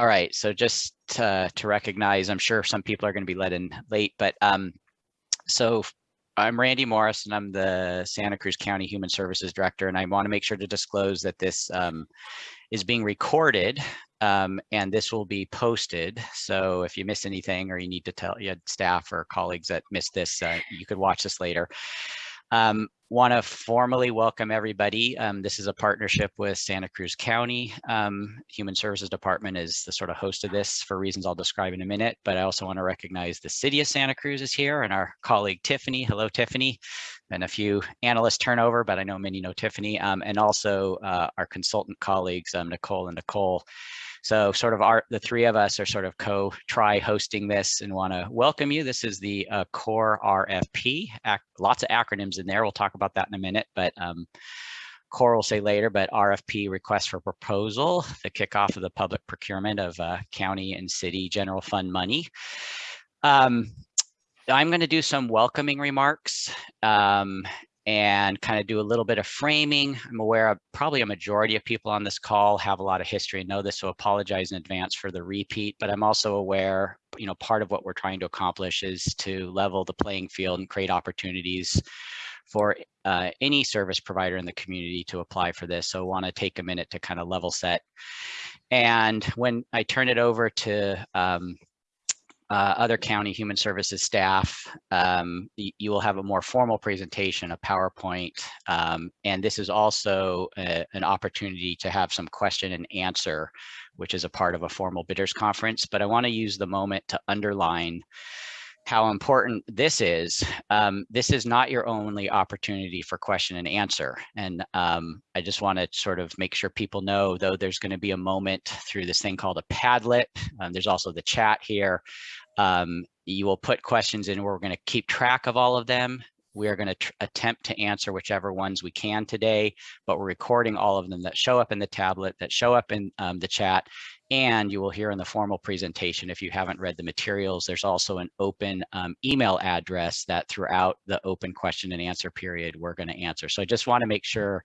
All right, so just to, to recognize, I'm sure some people are going to be let in late, but um, so I'm Randy Morris and I'm the Santa Cruz County Human Services Director and I want to make sure to disclose that this um, is being recorded um, and this will be posted. So if you miss anything or you need to tell your staff or colleagues that missed this, uh, you could watch this later. Um, want to formally welcome everybody. Um, this is a partnership with Santa Cruz County. Um, Human Services Department is the sort of host of this for reasons I'll describe in a minute, but I also want to recognize the city of Santa Cruz is here and our colleague Tiffany. Hello, Tiffany. And a few analyst turnover, but I know many know Tiffany. Um, and also uh, our consultant colleagues, um, Nicole and Nicole. So sort of our, the three of us are sort of co-try hosting this and want to welcome you. This is the uh, core RFP, Ac lots of acronyms in there. We'll talk about that in a minute, but um, core will say later, but RFP request for proposal, the kickoff of the public procurement of uh, county and city general fund money. Um, I'm going to do some welcoming remarks um, and kind of do a little bit of framing. I'm aware of probably a majority of people on this call have a lot of history and know this, so apologize in advance for the repeat, but I'm also aware, you know, part of what we're trying to accomplish is to level the playing field and create opportunities for uh, any service provider in the community to apply for this. So I want to take a minute to kind of level set. And when I turn it over to um, uh, other county human services staff, um, you will have a more formal presentation, a PowerPoint, um, and this is also a, an opportunity to have some question and answer, which is a part of a formal bidders conference. But I want to use the moment to underline how important this is. Um, this is not your only opportunity for question and answer. And um, I just want to sort of make sure people know, though there's going to be a moment through this thing called a Padlet. Um, there's also the chat here. Um, you will put questions in. We're going to keep track of all of them. We are going to attempt to answer whichever ones we can today, but we're recording all of them that show up in the Padlet, that show up in um, the chat, and you will hear in the formal presentation, if you haven't read the materials, there's also an open um, email address that throughout the open question and answer period, we're going to answer. So I just want to make sure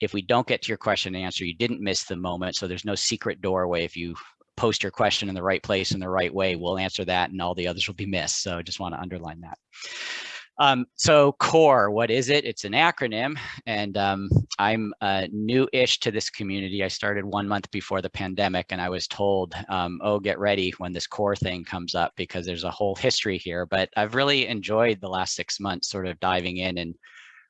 if we don't get to your question and answer, you didn't miss the moment. So there's no secret doorway if you post your question in the right place in the right way, we'll answer that and all the others will be missed. So I just want to underline that. Um, so CORE, what is it? It's an acronym and um, I'm uh, new-ish to this community. I started one month before the pandemic and I was told, um, oh, get ready when this CORE thing comes up because there's a whole history here. But I've really enjoyed the last six months sort of diving in and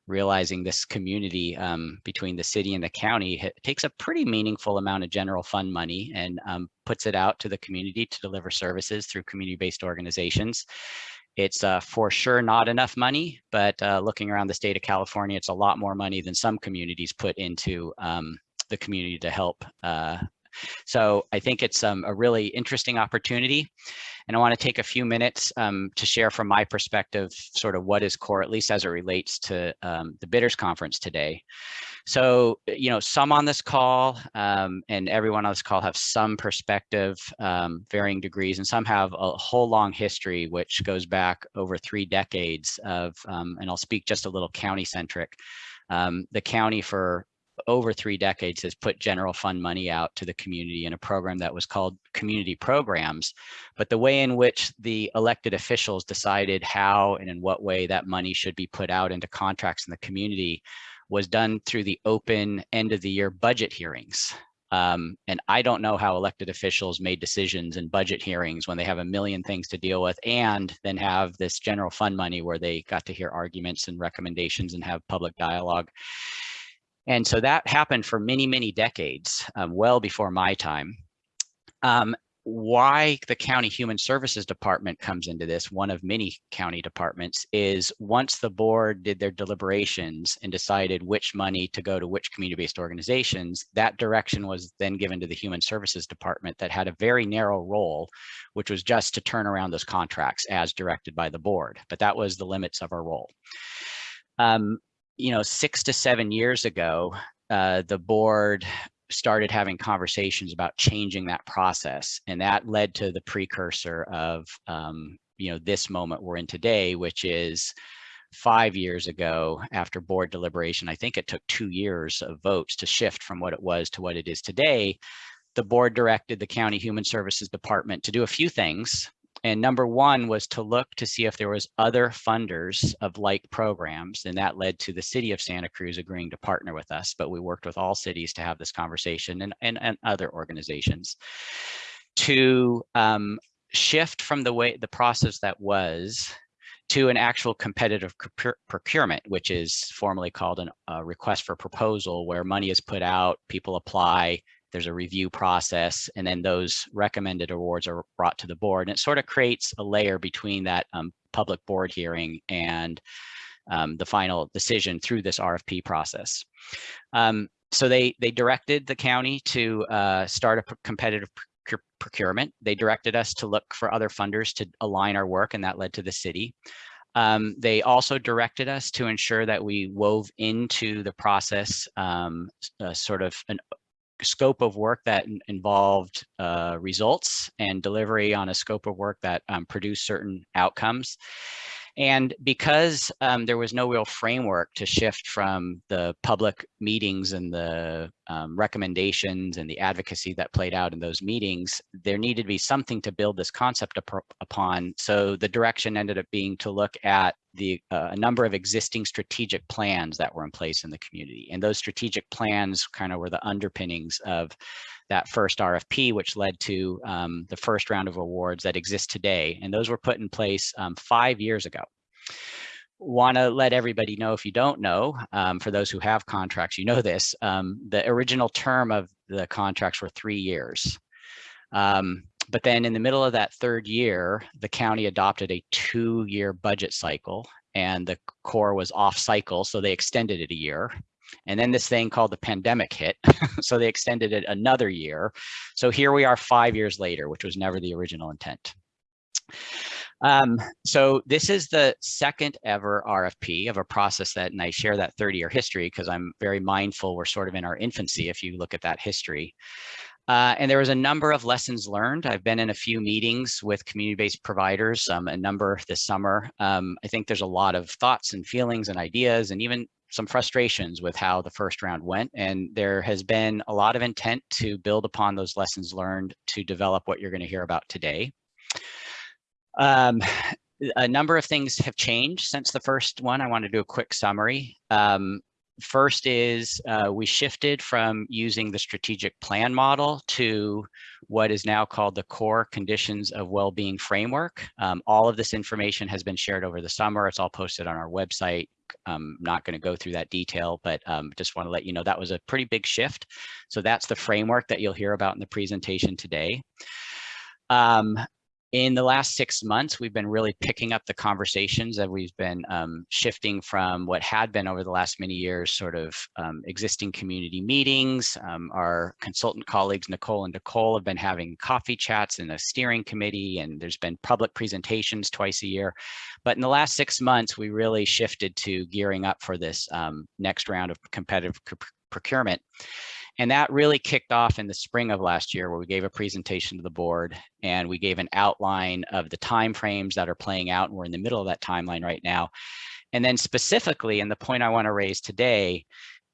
realizing this community um, between the city and the county takes a pretty meaningful amount of general fund money and um, puts it out to the community to deliver services through community-based organizations. It's uh, for sure not enough money, but uh, looking around the state of California, it's a lot more money than some communities put into um, the community to help. Uh, so I think it's um, a really interesting opportunity. And I want to take a few minutes um, to share from my perspective, sort of what is core, at least as it relates to um, the bidders conference today. So, you know, some on this call um, and everyone on this call have some perspective, um, varying degrees, and some have a whole long history, which goes back over three decades of, um, and I'll speak just a little county centric. Um, the county for over three decades has put general fund money out to the community in a program that was called community programs. But the way in which the elected officials decided how and in what way that money should be put out into contracts in the community was done through the open end of the year budget hearings. Um, and I don't know how elected officials made decisions in budget hearings when they have a million things to deal with and then have this general fund money where they got to hear arguments and recommendations and have public dialogue. And so that happened for many, many decades, um, well before my time. Um, why the county human services department comes into this, one of many county departments, is once the board did their deliberations and decided which money to go to which community-based organizations, that direction was then given to the human services department that had a very narrow role, which was just to turn around those contracts as directed by the board. But that was the limits of our role. Um, you know, six to seven years ago, uh, the board started having conversations about changing that process. And that led to the precursor of, um, you know, this moment we're in today, which is five years ago after board deliberation. I think it took two years of votes to shift from what it was to what it is today. the board directed the county human services department to do a few things and number one was to look to see if there was other funders of like programs, and that led to the city of Santa Cruz agreeing to partner with us. But we worked with all cities to have this conversation and, and, and other organizations to um, shift from the way the process that was to an actual competitive procurement, which is formally called a request for proposal, where money is put out, people apply, there's a review process, and then those recommended awards are brought to the board. And it sort of creates a layer between that um, public board hearing and um, the final decision through this RFP process. Um, so they they directed the county to uh, start a competitive procurement. They directed us to look for other funders to align our work, and that led to the city. Um, they also directed us to ensure that we wove into the process um, sort of an scope of work that involved uh, results and delivery on a scope of work that um, produced certain outcomes. And because um, there was no real framework to shift from the public meetings and the um, recommendations and the advocacy that played out in those meetings, there needed to be something to build this concept up upon. So the direction ended up being to look at the uh, a number of existing strategic plans that were in place in the community. And those strategic plans kind of were the underpinnings of that first RFP, which led to um, the first round of awards that exist today. And those were put in place um, five years ago. Want to let everybody know if you don't know, um, for those who have contracts, you know this, um, the original term of the contracts were three years. Um, but then in the middle of that third year, the county adopted a two year budget cycle and the core was off cycle. So they extended it a year. And then this thing called the pandemic hit. so they extended it another year. So here we are five years later, which was never the original intent. Um, so this is the second ever RFP of a process that, and I share that 30 year history because I'm very mindful we're sort of in our infancy if you look at that history. Uh, and there was a number of lessons learned. I've been in a few meetings with community-based providers, um, a number this summer. Um, I think there's a lot of thoughts and feelings and ideas and even some frustrations with how the first round went. And there has been a lot of intent to build upon those lessons learned to develop what you're going to hear about today. Um, a number of things have changed since the first one. I want to do a quick summary. Um, first is uh, we shifted from using the strategic plan model to what is now called the core conditions of well-being framework. Um, all of this information has been shared over the summer. It's all posted on our website. I'm not going to go through that detail, but um, just want to let you know that was a pretty big shift. So that's the framework that you'll hear about in the presentation today. Um, in the last six months, we've been really picking up the conversations that we've been um, shifting from what had been over the last many years, sort of um, existing community meetings. Um, our consultant colleagues, Nicole and Nicole, have been having coffee chats in a steering committee, and there's been public presentations twice a year. But in the last six months, we really shifted to gearing up for this um, next round of competitive procurement. And that really kicked off in the spring of last year where we gave a presentation to the board and we gave an outline of the timeframes that are playing out. And we're in the middle of that timeline right now. And then specifically, and the point I want to raise today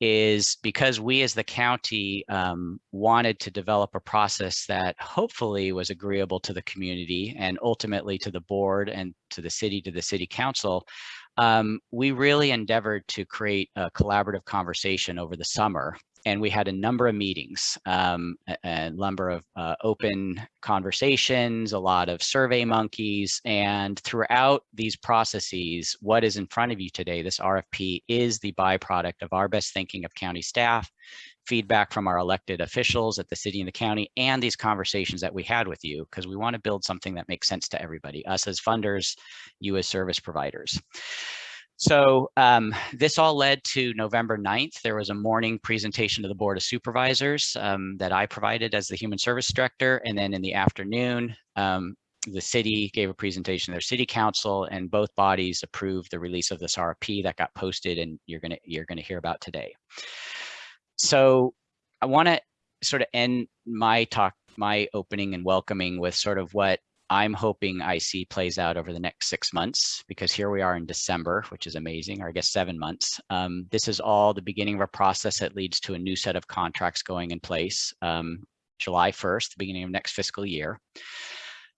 is because we as the county um, wanted to develop a process that hopefully was agreeable to the community and ultimately to the board and to the city, to the city council, um, we really endeavored to create a collaborative conversation over the summer and we had a number of meetings, um, a, a, number of uh, open conversations, a lot of survey monkeys, and throughout these processes, what is in front of you today, this RFP is the byproduct of our best thinking of county staff, feedback from our elected officials at the city and the county, and these conversations that we had with you, because we want to build something that makes sense to everybody, us as funders, you as service providers. So um, this all led to November 9th. There was a morning presentation to the Board of Supervisors um, that I provided as the Human Service Director. And then in the afternoon, um, the city gave a presentation to their city council and both bodies approved the release of this RFP that got posted and you're gonna, you're gonna hear about today. So I wanna sort of end my talk, my opening and welcoming with sort of what I'm hoping I see plays out over the next six months because here we are in December, which is amazing, or I guess seven months. Um, this is all the beginning of a process that leads to a new set of contracts going in place. Um, July 1st, the beginning of next fiscal year.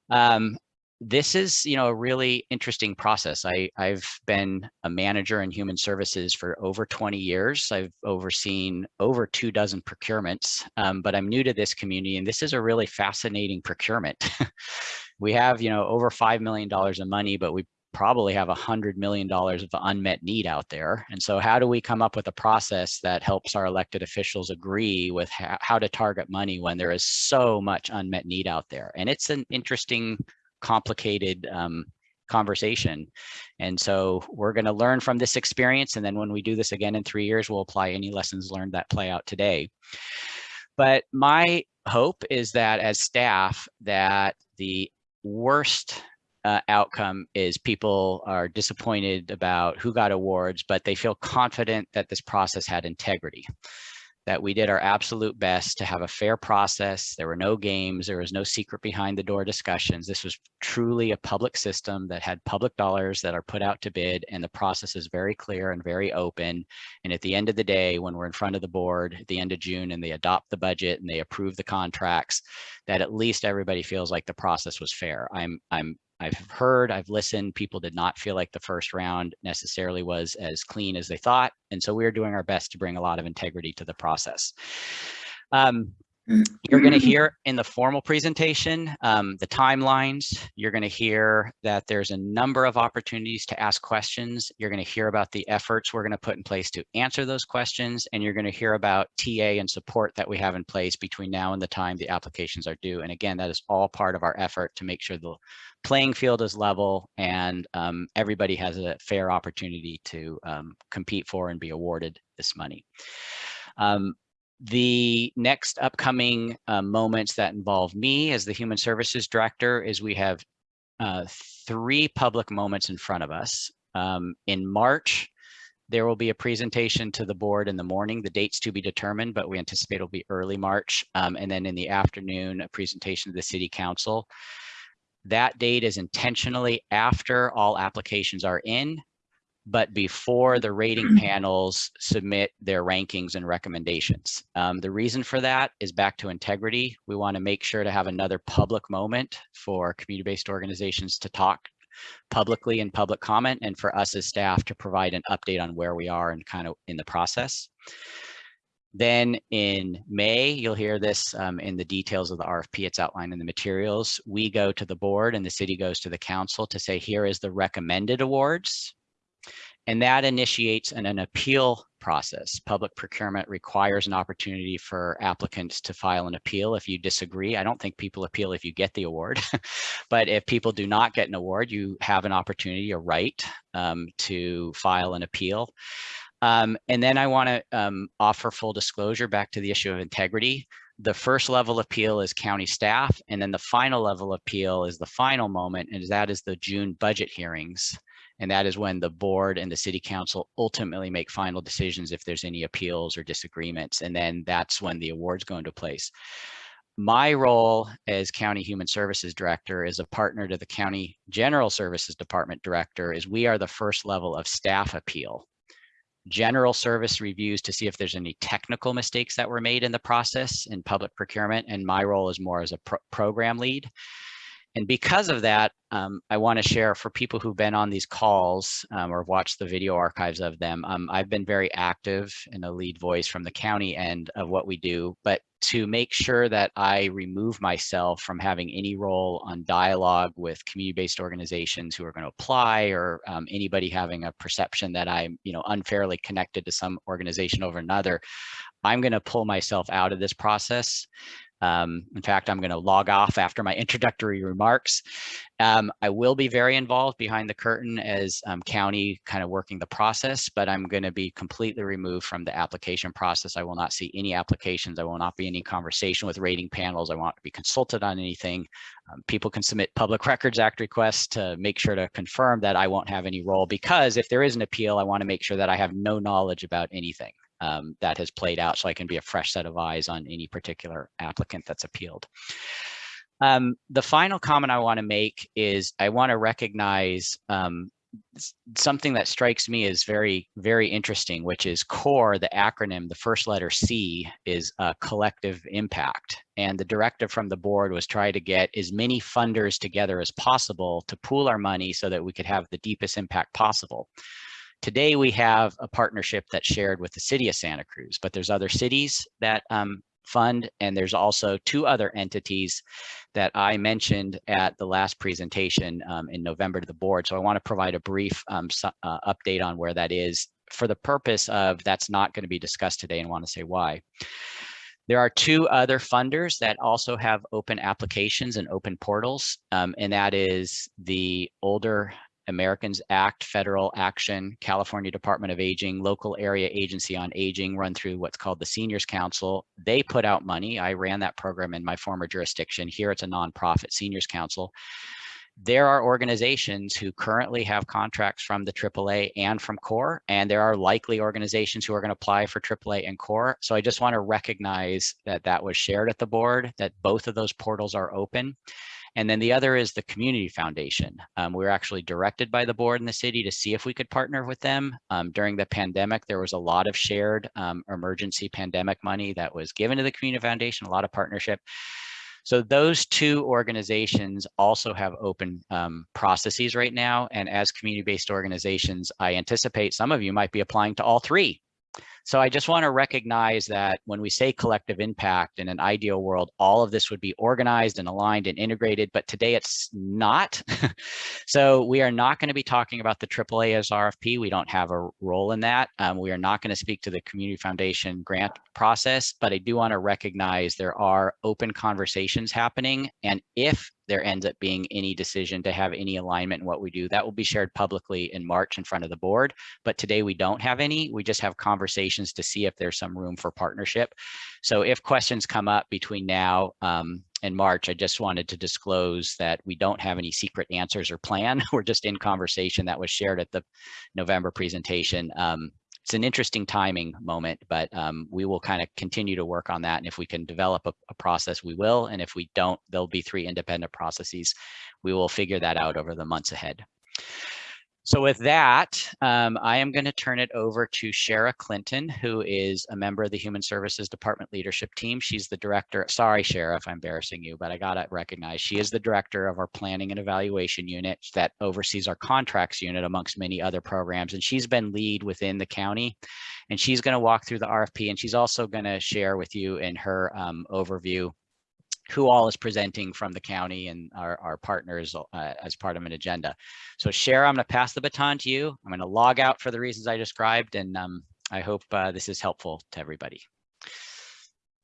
Um, this is, you know, a really interesting process. I, I've been a manager in human services for over 20 years. I've overseen over two dozen procurements, um, but I'm new to this community and this is a really fascinating procurement. we have, you know, over $5 million of money, but we probably have a hundred million dollars of unmet need out there. And so how do we come up with a process that helps our elected officials agree with how to target money when there is so much unmet need out there? And it's an interesting complicated um, conversation. And so we're going to learn from this experience. And then when we do this again in three years, we'll apply any lessons learned that play out today. But my hope is that as staff, that the worst uh, outcome is people are disappointed about who got awards, but they feel confident that this process had integrity that we did our absolute best to have a fair process. There were no games. There was no secret behind the door discussions. This was truly a public system that had public dollars that are put out to bid and the process is very clear and very open. And at the end of the day, when we're in front of the board at the end of June and they adopt the budget and they approve the contracts, that at least everybody feels like the process was fair. I'm, I'm I've heard, I've listened, people did not feel like the first round necessarily was as clean as they thought. And so we're doing our best to bring a lot of integrity to the process. Um, you're going to hear in the formal presentation um, the timelines. You're going to hear that there's a number of opportunities to ask questions. You're going to hear about the efforts we're going to put in place to answer those questions. And you're going to hear about TA and support that we have in place between now and the time the applications are due. And again, that is all part of our effort to make sure the playing field is level and um, everybody has a fair opportunity to um, compete for and be awarded this money. Um, the next upcoming uh, moments that involve me as the Human Services Director is we have uh, three public moments in front of us. Um, in March, there will be a presentation to the board in the morning. The date's to be determined, but we anticipate it'll be early March. Um, and then in the afternoon, a presentation to the City Council. That date is intentionally after all applications are in, but before the rating panels submit their rankings and recommendations. Um, the reason for that is back to integrity. We want to make sure to have another public moment for community-based organizations to talk publicly in public comment and for us as staff to provide an update on where we are and kind of in the process. Then in May, you'll hear this um, in the details of the RFP, it's outlined in the materials. We go to the board and the city goes to the council to say, here is the recommended awards. And that initiates an, an appeal process. Public procurement requires an opportunity for applicants to file an appeal if you disagree. I don't think people appeal if you get the award, but if people do not get an award, you have an opportunity, a right um, to file an appeal. Um, and then I want to um, offer full disclosure back to the issue of integrity. The first level appeal is county staff, and then the final level appeal is the final moment, and that is the June budget hearings. And that is when the board and the city council ultimately make final decisions if there's any appeals or disagreements. And then that's when the awards go into place. My role as County Human Services Director is a partner to the County General Services Department Director is we are the first level of staff appeal general service reviews to see if there's any technical mistakes that were made in the process in public procurement. And my role is more as a pro program lead. And because of that, um, I want to share for people who've been on these calls um, or watched the video archives of them, um, I've been very active in a lead voice from the county end of what we do, but to make sure that I remove myself from having any role on dialogue with community-based organizations who are going to apply or um, anybody having a perception that I'm you know, unfairly connected to some organization over another, I'm going to pull myself out of this process um, in fact, I'm going to log off after my introductory remarks. Um, I will be very involved behind the curtain as um, county kind of working the process, but I'm going to be completely removed from the application process. I will not see any applications. I will not be any conversation with rating panels. I won't be consulted on anything. Um, people can submit Public Records Act requests to make sure to confirm that I won't have any role because if there is an appeal, I want to make sure that I have no knowledge about anything um, that has played out so I can be a fresh set of eyes on any particular applicant that's appealed. Um, the final comment I want to make is I want to recognize um, something that strikes me as very, very interesting, which is CORE, the acronym, the first letter C is a collective impact. And the directive from the board was try to get as many funders together as possible to pool our money so that we could have the deepest impact possible. Today, we have a partnership that's shared with the city of Santa Cruz, but there's other cities that um, fund. And there's also two other entities that I mentioned at the last presentation um, in November to the board. So I want to provide a brief um, uh, update on where that is for the purpose of that's not going to be discussed today and want to say why. There are two other funders that also have open applications and open portals, um, and that is the Older Americans Act, Federal Action, California Department of Aging, Local Area Agency on Aging run through what's called the Seniors Council. They put out money. I ran that program in my former jurisdiction. Here it's a nonprofit Seniors Council. There are organizations who currently have contracts from the AAA and from CORE, and there are likely organizations who are going to apply for AAA and CORE. So I just want to recognize that that was shared at the board, that both of those portals are open. And then the other is the Community Foundation. Um, we were actually directed by the board in the city to see if we could partner with them. Um, during the pandemic, there was a lot of shared um, emergency pandemic money that was given to the Community Foundation, a lot of partnership. So those two organizations also have open um, processes right now. And as community-based organizations, I anticipate some of you might be applying to all three so I just want to recognize that when we say collective impact in an ideal world, all of this would be organized and aligned and integrated, but today it's not. so we are not going to be talking about the AAA as RFP. We don't have a role in that. Um, we are not going to speak to the Community Foundation grant process, but I do want to recognize there are open conversations happening. And if there ends up being any decision to have any alignment in what we do. That will be shared publicly in March in front of the board. But today we don't have any. We just have conversations to see if there's some room for partnership. So if questions come up between now um, and March, I just wanted to disclose that we don't have any secret answers or plan. We're just in conversation that was shared at the November presentation. Um, it's an interesting timing moment, but um, we will kind of continue to work on that. And if we can develop a, a, process, we will. And if we don't, there'll be three independent processes. We will figure that out over the months ahead. So with that, um, I am going to turn it over to Shara Clinton, who is a member of the Human Services Department leadership team. She's the director. Sorry, Shara, if I'm embarrassing you, but I got to recognize she is the director of our planning and evaluation unit that oversees our contracts unit amongst many other programs. And she's been lead within the county. And she's going to walk through the RFP and she's also going to share with you in her um, overview who all is presenting from the county and our, our partners uh, as part of an agenda. So Shara, I'm going to pass the baton to you. I'm going to log out for the reasons I described, and um, I hope uh, this is helpful to everybody.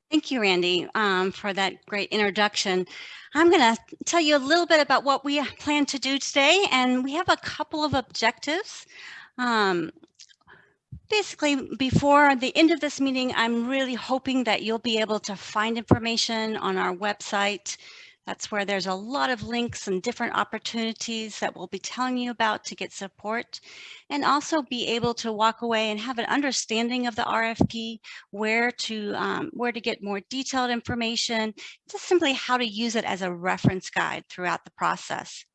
Thank you, Randy, um, for that great introduction. I'm going to tell you a little bit about what we plan to do today, and we have a couple of objectives. Um, basically before the end of this meeting, I'm really hoping that you'll be able to find information on our website. That's where there's a lot of links and different opportunities that we'll be telling you about to get support and also be able to walk away and have an understanding of the RFP, where to um, where to get more detailed information, just simply how to use it as a reference guide throughout the process.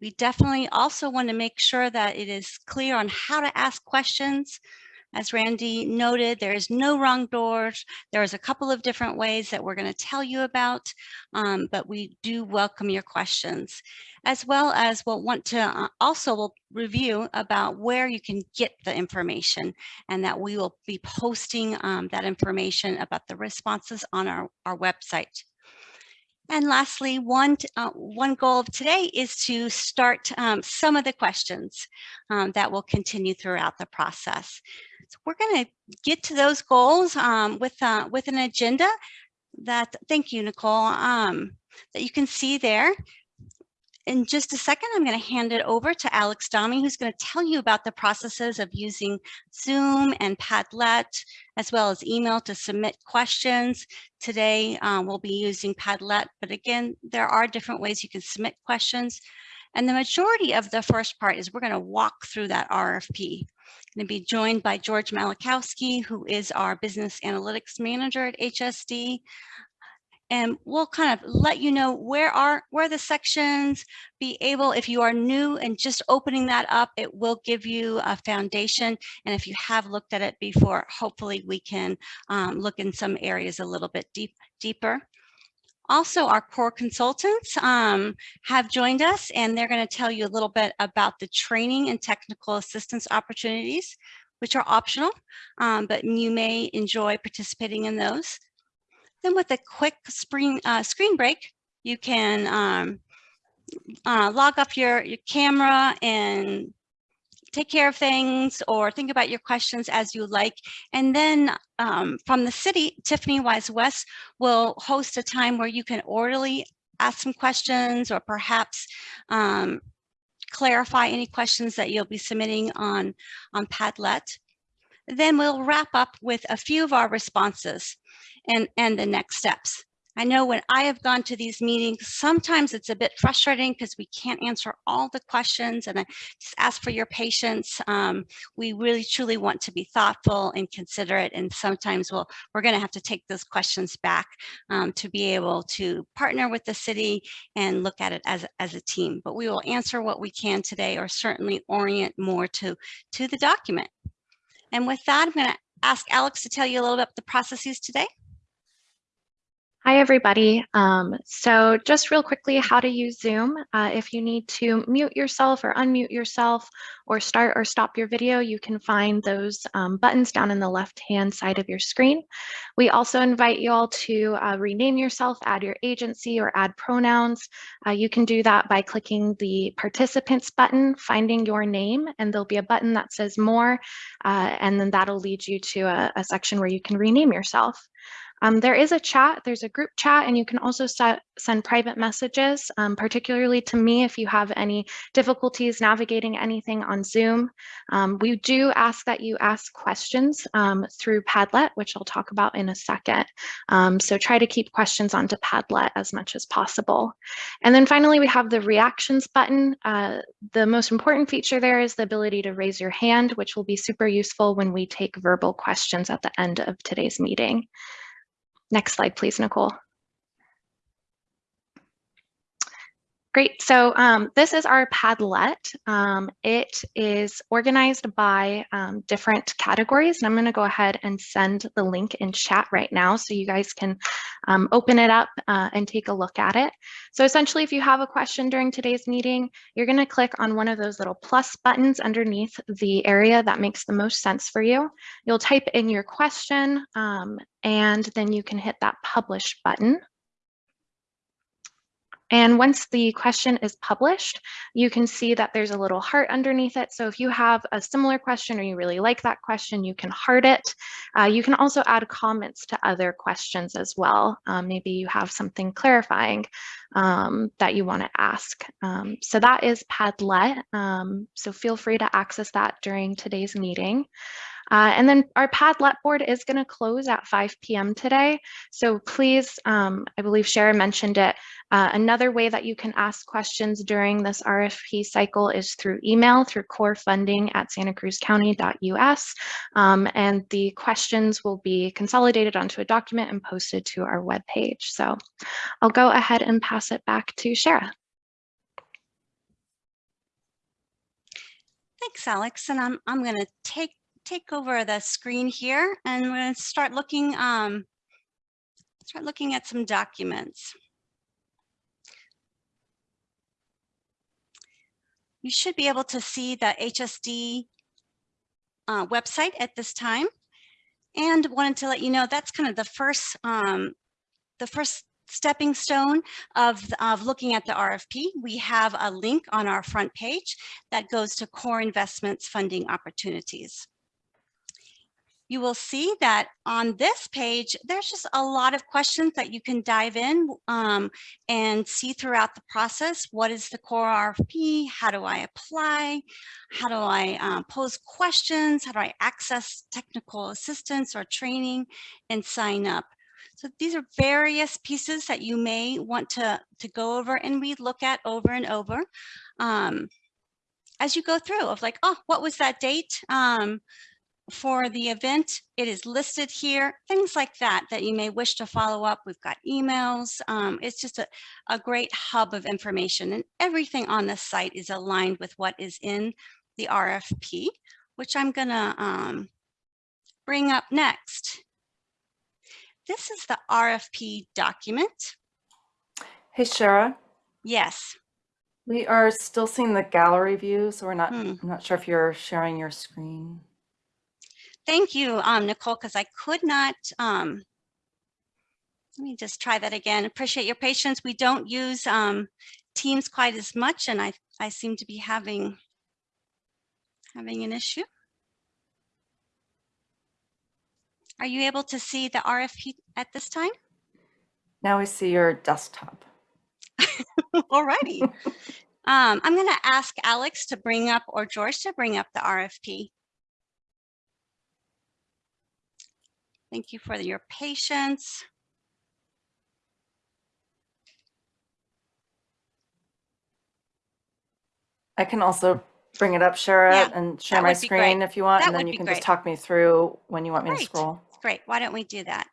We definitely also want to make sure that it is clear on how to ask questions as Randy noted, there is no wrong doors. There's a couple of different ways that we're going to tell you about, um, but we do welcome your questions, as well as we'll want to uh, also review about where you can get the information and that we will be posting um, that information about the responses on our, our website. And lastly, one, uh, one goal of today is to start um, some of the questions um, that will continue throughout the process. So we're going to get to those goals um, with, uh, with an agenda that, thank you, Nicole, um, that you can see there. In just a second, I'm going to hand it over to Alex Domi, who's going to tell you about the processes of using Zoom and Padlet, as well as email to submit questions. Today, um, we'll be using Padlet, but again, there are different ways you can submit questions. And the majority of the first part is we're going to walk through that RFP going to be joined by George Malachowski, who is our business analytics manager at HSD. And we'll kind of let you know where are where the sections be able if you are new and just opening that up it will give you a foundation and if you have looked at it before hopefully we can um, look in some areas a little bit deep deeper also, our core consultants um, have joined us and they're going to tell you a little bit about the training and technical assistance opportunities, which are optional, um, but you may enjoy participating in those. Then with a quick screen, uh, screen break, you can um, uh, log off your, your camera and take care of things or think about your questions as you like. And then um, from the city, Tiffany Wise West will host a time where you can orderly ask some questions or perhaps um, clarify any questions that you'll be submitting on, on Padlet. Then we'll wrap up with a few of our responses and, and the next steps. I know when I have gone to these meetings, sometimes it's a bit frustrating because we can't answer all the questions and I just ask for your patience. Um, we really truly want to be thoughtful and considerate and sometimes we'll, we're gonna have to take those questions back um, to be able to partner with the city and look at it as, as a team. But we will answer what we can today or certainly orient more to, to the document. And with that, I'm gonna ask Alex to tell you a little bit about the processes today. Hi, everybody. Um, so just real quickly, how to use Zoom. Uh, if you need to mute yourself or unmute yourself or start or stop your video, you can find those um, buttons down in the left-hand side of your screen. We also invite you all to uh, rename yourself, add your agency or add pronouns. Uh, you can do that by clicking the participants button, finding your name, and there'll be a button that says more, uh, and then that'll lead you to a, a section where you can rename yourself. Um, there is a chat, there's a group chat, and you can also set, send private messages, um, particularly to me if you have any difficulties navigating anything on Zoom. Um, we do ask that you ask questions um, through Padlet, which I'll talk about in a second. Um, so try to keep questions onto Padlet as much as possible. And then finally, we have the reactions button. Uh, the most important feature there is the ability to raise your hand, which will be super useful when we take verbal questions at the end of today's meeting. Next slide, please, Nicole. Great, so um, this is our Padlet. Um, it is organized by um, different categories. And I'm gonna go ahead and send the link in chat right now so you guys can um, open it up uh, and take a look at it. So essentially, if you have a question during today's meeting, you're gonna click on one of those little plus buttons underneath the area that makes the most sense for you. You'll type in your question um, and then you can hit that publish button. And once the question is published, you can see that there's a little heart underneath it. So if you have a similar question or you really like that question, you can heart it. Uh, you can also add comments to other questions as well. Um, maybe you have something clarifying um, that you want to ask. Um, so that is Padlet. Um, so feel free to access that during today's meeting. Uh, and then our Padlet board is going to close at 5 p.m. today. So please, um, I believe Sharon mentioned it, uh, another way that you can ask questions during this RFP cycle is through email, through core funding at santacruzcounty.us. Um, and the questions will be consolidated onto a document and posted to our webpage. So I'll go ahead and pass it back to Shara. Thanks, Alex. And I'm, I'm going to take take over the screen here and we're going to start looking um, start looking at some documents. You should be able to see the HSD uh, website at this time and wanted to let you know that's kind of the first um, the first stepping stone of, of looking at the RFP. We have a link on our front page that goes to core investments funding opportunities you will see that on this page, there's just a lot of questions that you can dive in um, and see throughout the process. What is the core RFP? How do I apply? How do I um, pose questions? How do I access technical assistance or training and sign up? So these are various pieces that you may want to, to go over and we look at over and over um, as you go through of like, oh, what was that date? Um, for the event. It is listed here, things like that, that you may wish to follow up. We've got emails. Um, it's just a, a great hub of information and everything on this site is aligned with what is in the RFP, which I'm gonna um, bring up next. This is the RFP document. Hey, Shara, Yes. we are still seeing the gallery view, so we're not, Hmm. I'm not sure if you're sharing your screen. Thank you, um, Nicole, because I could not, um, let me just try that again. Appreciate your patience. We don't use, um, Teams quite as much and I, I seem to be having, having an issue. Are you able to see the RFP at this time? Now we see your desktop. Alrighty. Um, I'm gonna ask Alex to bring up, or George to bring up the RFP. Thank you for your patience. I can also bring it up, Shara, Yeah, and share my great. screen if you want, That and then you can great. just talk me through when you want me to scroll. Great, why don't we do that?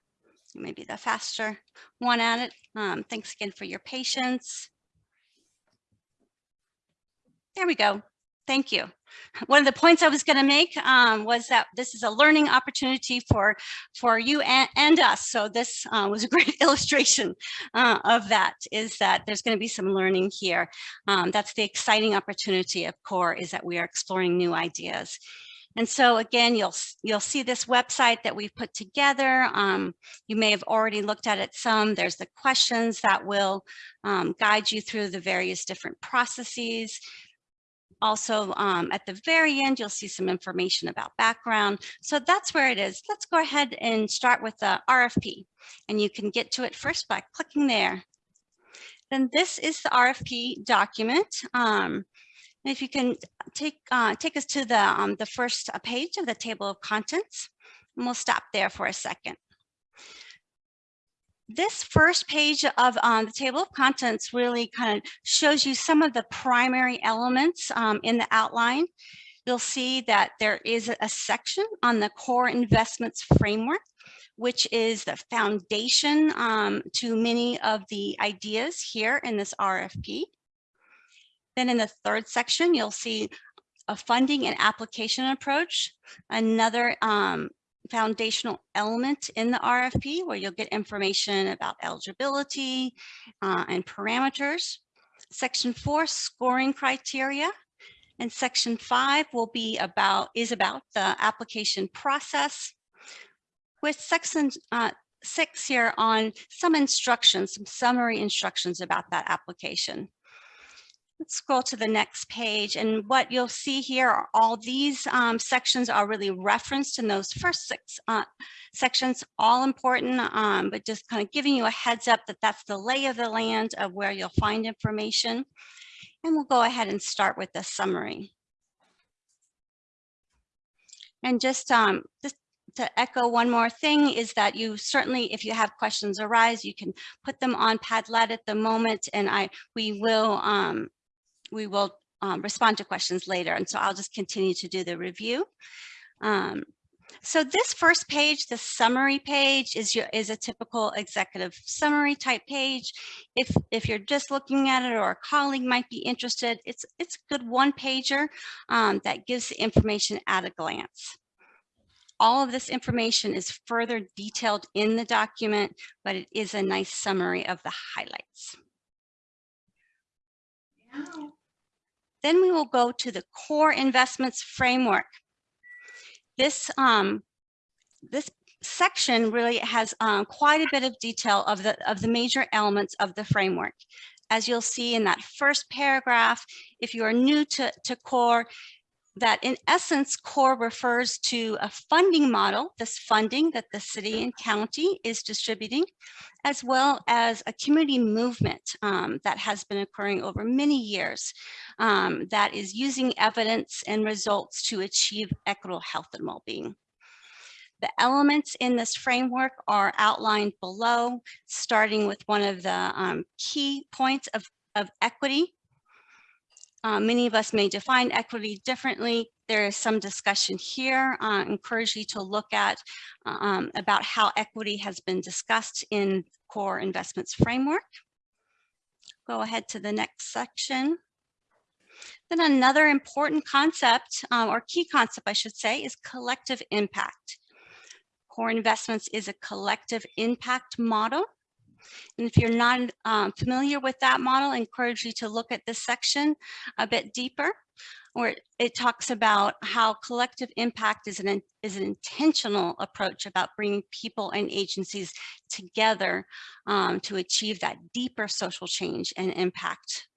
Maybe the faster one at it. Um, thanks again for your patience. There we go. Thank you. One of the points I was going to make um, was that this is a learning opportunity for for you and, and us. So this uh, was a great illustration uh, of that. Is that there's going to be some learning here. Um, that's the exciting opportunity of CORE is that we are exploring new ideas. And so again, you'll you'll see this website that we've put together. Um, you may have already looked at it some. There's the questions that will um, guide you through the various different processes. Also, um, at the very end, you'll see some information about background. So that's where it is. Let's go ahead and start with the RFP. And you can get to it first by clicking there. Then this is the RFP document. Um, if you can take uh, take us to the um, the first uh, page of the table of contents, and we'll stop there for a second. This first page of um, the table of contents really kind of shows you some of the primary elements um, in the outline. You'll see that there is a section on the core investments framework, which is the foundation um, to many of the ideas here in this RFP. Then in the third section, you'll see a funding and application approach, another um, foundational element in the RFP where you'll get information about eligibility uh, and parameters. Section four, scoring criteria. And section five will be about, is about the application process with section uh, six here on some instructions, some summary instructions about that application. Let's scroll to the next page and what you'll see here are all these um, sections are really referenced in those first six uh, sections, all important, um, but just kind of giving you a heads up that that's the lay of the land of where you'll find information. And we'll go ahead and start with the summary. And just, um, just to echo one more thing is that you certainly, if you have questions arise, you can put them on Padlet at the moment and I, we will, um, we will um, respond to questions later. And so I'll just continue to do the review. Um, so this first page, the summary page is your is a typical executive summary type page. If if you're just looking at it or a colleague might be interested, it's it's a good one pager um, that gives the information at a glance. All of this information is further detailed in the document, but it is a nice summary of the highlights. Then we will go to the core investments framework. This, um, this section really has um, quite a bit of detail of the, of the major elements of the framework. As you'll see in that first paragraph, if you are new to, to core, that in essence, core refers to a funding model, this funding that the city and county is distributing, as well as a community movement um, that has been occurring over many years um, that is using evidence and results to achieve equitable health and well-being. The elements in this framework are outlined below, starting with one of the um, key points of, of equity. Uh, many of us may define equity differently. There is some discussion here. Uh, encourage you to look at um, about how equity has been discussed in core investments framework. Go ahead to the next section. Then another important concept um, or key concept, I should say, is collective impact. Core investments is a collective impact model. And if you're not um, familiar with that model, I encourage you to look at this section a bit deeper, where it talks about how collective impact is an, is an intentional approach about bringing people and agencies together um, to achieve that deeper social change and impact.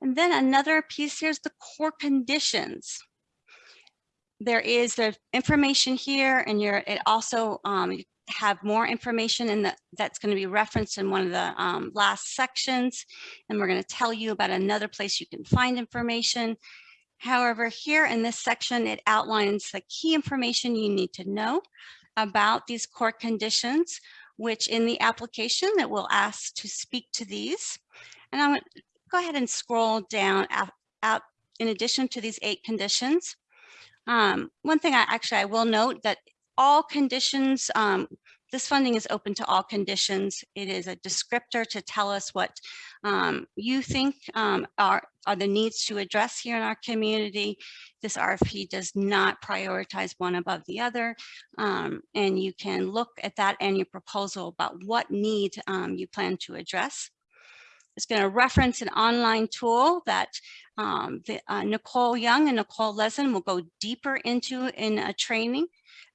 And then another piece here is the core conditions there is the information here and you're it also um, have more information in the that's going to be referenced in one of the um, last sections. And we're going to tell you about another place you can find information. However here in this section it outlines the key information you need to know about these core conditions which in the application that we'll ask to speak to these. And i'm going to go ahead and scroll down out, out in addition to these eight conditions. Um, one thing I actually I will note that all conditions, um, this funding is open to all conditions. It is a descriptor to tell us what um, you think um, are, are the needs to address here in our community. This RFP does not prioritize one above the other. Um, and you can look at that and your proposal about what need um, you plan to address. It's going to reference an online tool that um, the, uh, Nicole Young and Nicole Lesin will go deeper into in a training.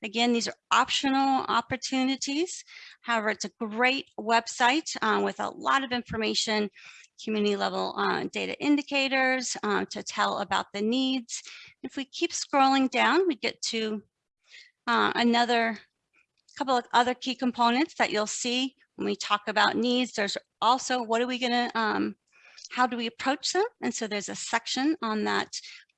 Again, these are optional opportunities. However, it's a great website uh, with a lot of information, community level uh, data indicators uh, to tell about the needs. If we keep scrolling down, we get to uh, another couple of other key components that you'll see when we talk about needs. There's also what are we going to um, how do we approach them? And so there's a section on that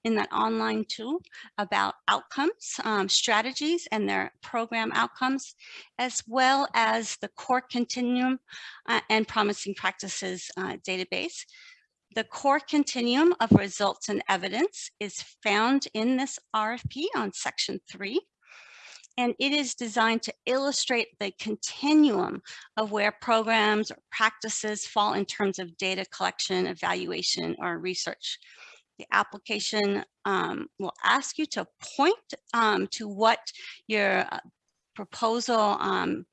in that online tool about outcomes, um, strategies and their program outcomes, as well as the core continuum uh, and promising practices uh, database. The core continuum of results and evidence is found in this RFP on section three and it is designed to illustrate the continuum of where programs or practices fall in terms of data collection, evaluation, or research. The application um, will ask you to point um, to what your uh, proposal um,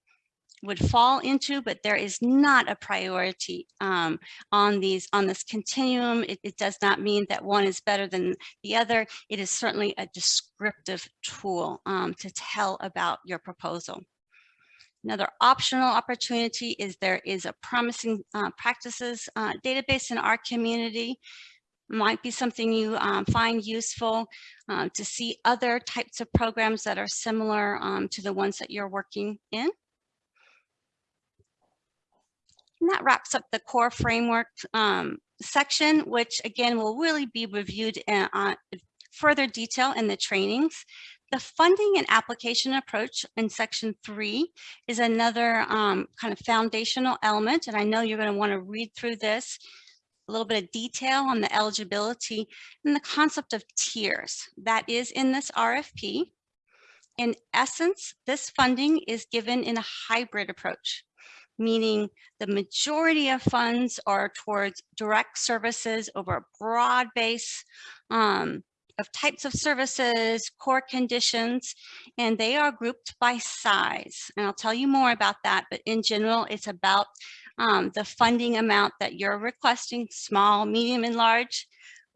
would fall into, but there is not a priority um, on these on this continuum. It, it, does not mean that one is better than the other. It is certainly a descriptive tool um, to tell about your proposal. Another optional opportunity is there is a promising uh, practices uh, database in our community might be something you um, find useful uh, to see other types of programs that are similar um, to the ones that you're working in. And that wraps up the core framework um, section, which again will really be reviewed in uh, further detail in the trainings. The funding and application approach in section three is another um, kind of foundational element. And I know you're going to want to read through this a little bit of detail on the eligibility and the concept of tiers that is in this RFP. In essence, this funding is given in a hybrid approach meaning the majority of funds are towards direct services over a broad base um, of types of services, core conditions, and they are grouped by size. And I'll tell you more about that, but in general, it's about um, the funding amount that you're requesting, small, medium, and large,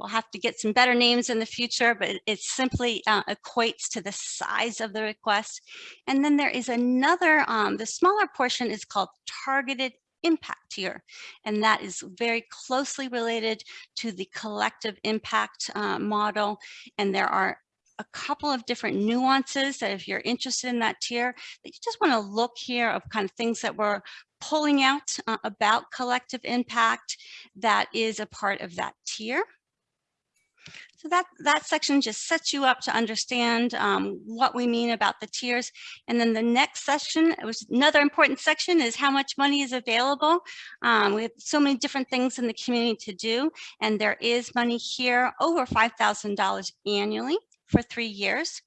We'll have to get some better names in the future, but it simply uh, equates to the size of the request. And then there is another, um, the smaller portion is called targeted impact tier, and that is very closely related to the collective impact uh, model. And there are a couple of different nuances that if you're interested in that tier, that you just want to look here of kind of things that we're pulling out uh, about collective impact that is a part of that tier. So that, that section just sets you up to understand um, what we mean about the tiers. And then the next section, it was another important section is how much money is available. Um, we have so many different things in the community to do, and there is money here over $5,000 annually for three years.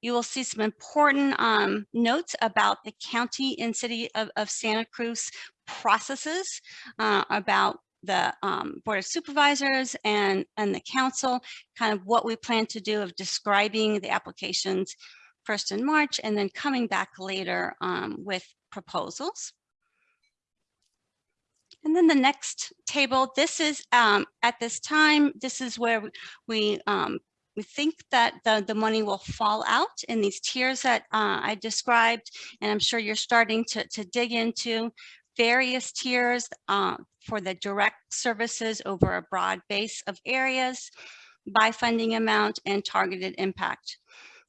You will see some important um, notes about the county and city of, of Santa Cruz processes uh, about the um, Board of Supervisors and, and the council, kind of what we plan to do of describing the applications first in March and then coming back later um, with proposals. And then the next table, this is um, at this time, this is where we, um, we think that the, the money will fall out in these tiers that uh, I described, and I'm sure you're starting to, to dig into various tiers uh, for the direct services over a broad base of areas by funding amount and targeted impact.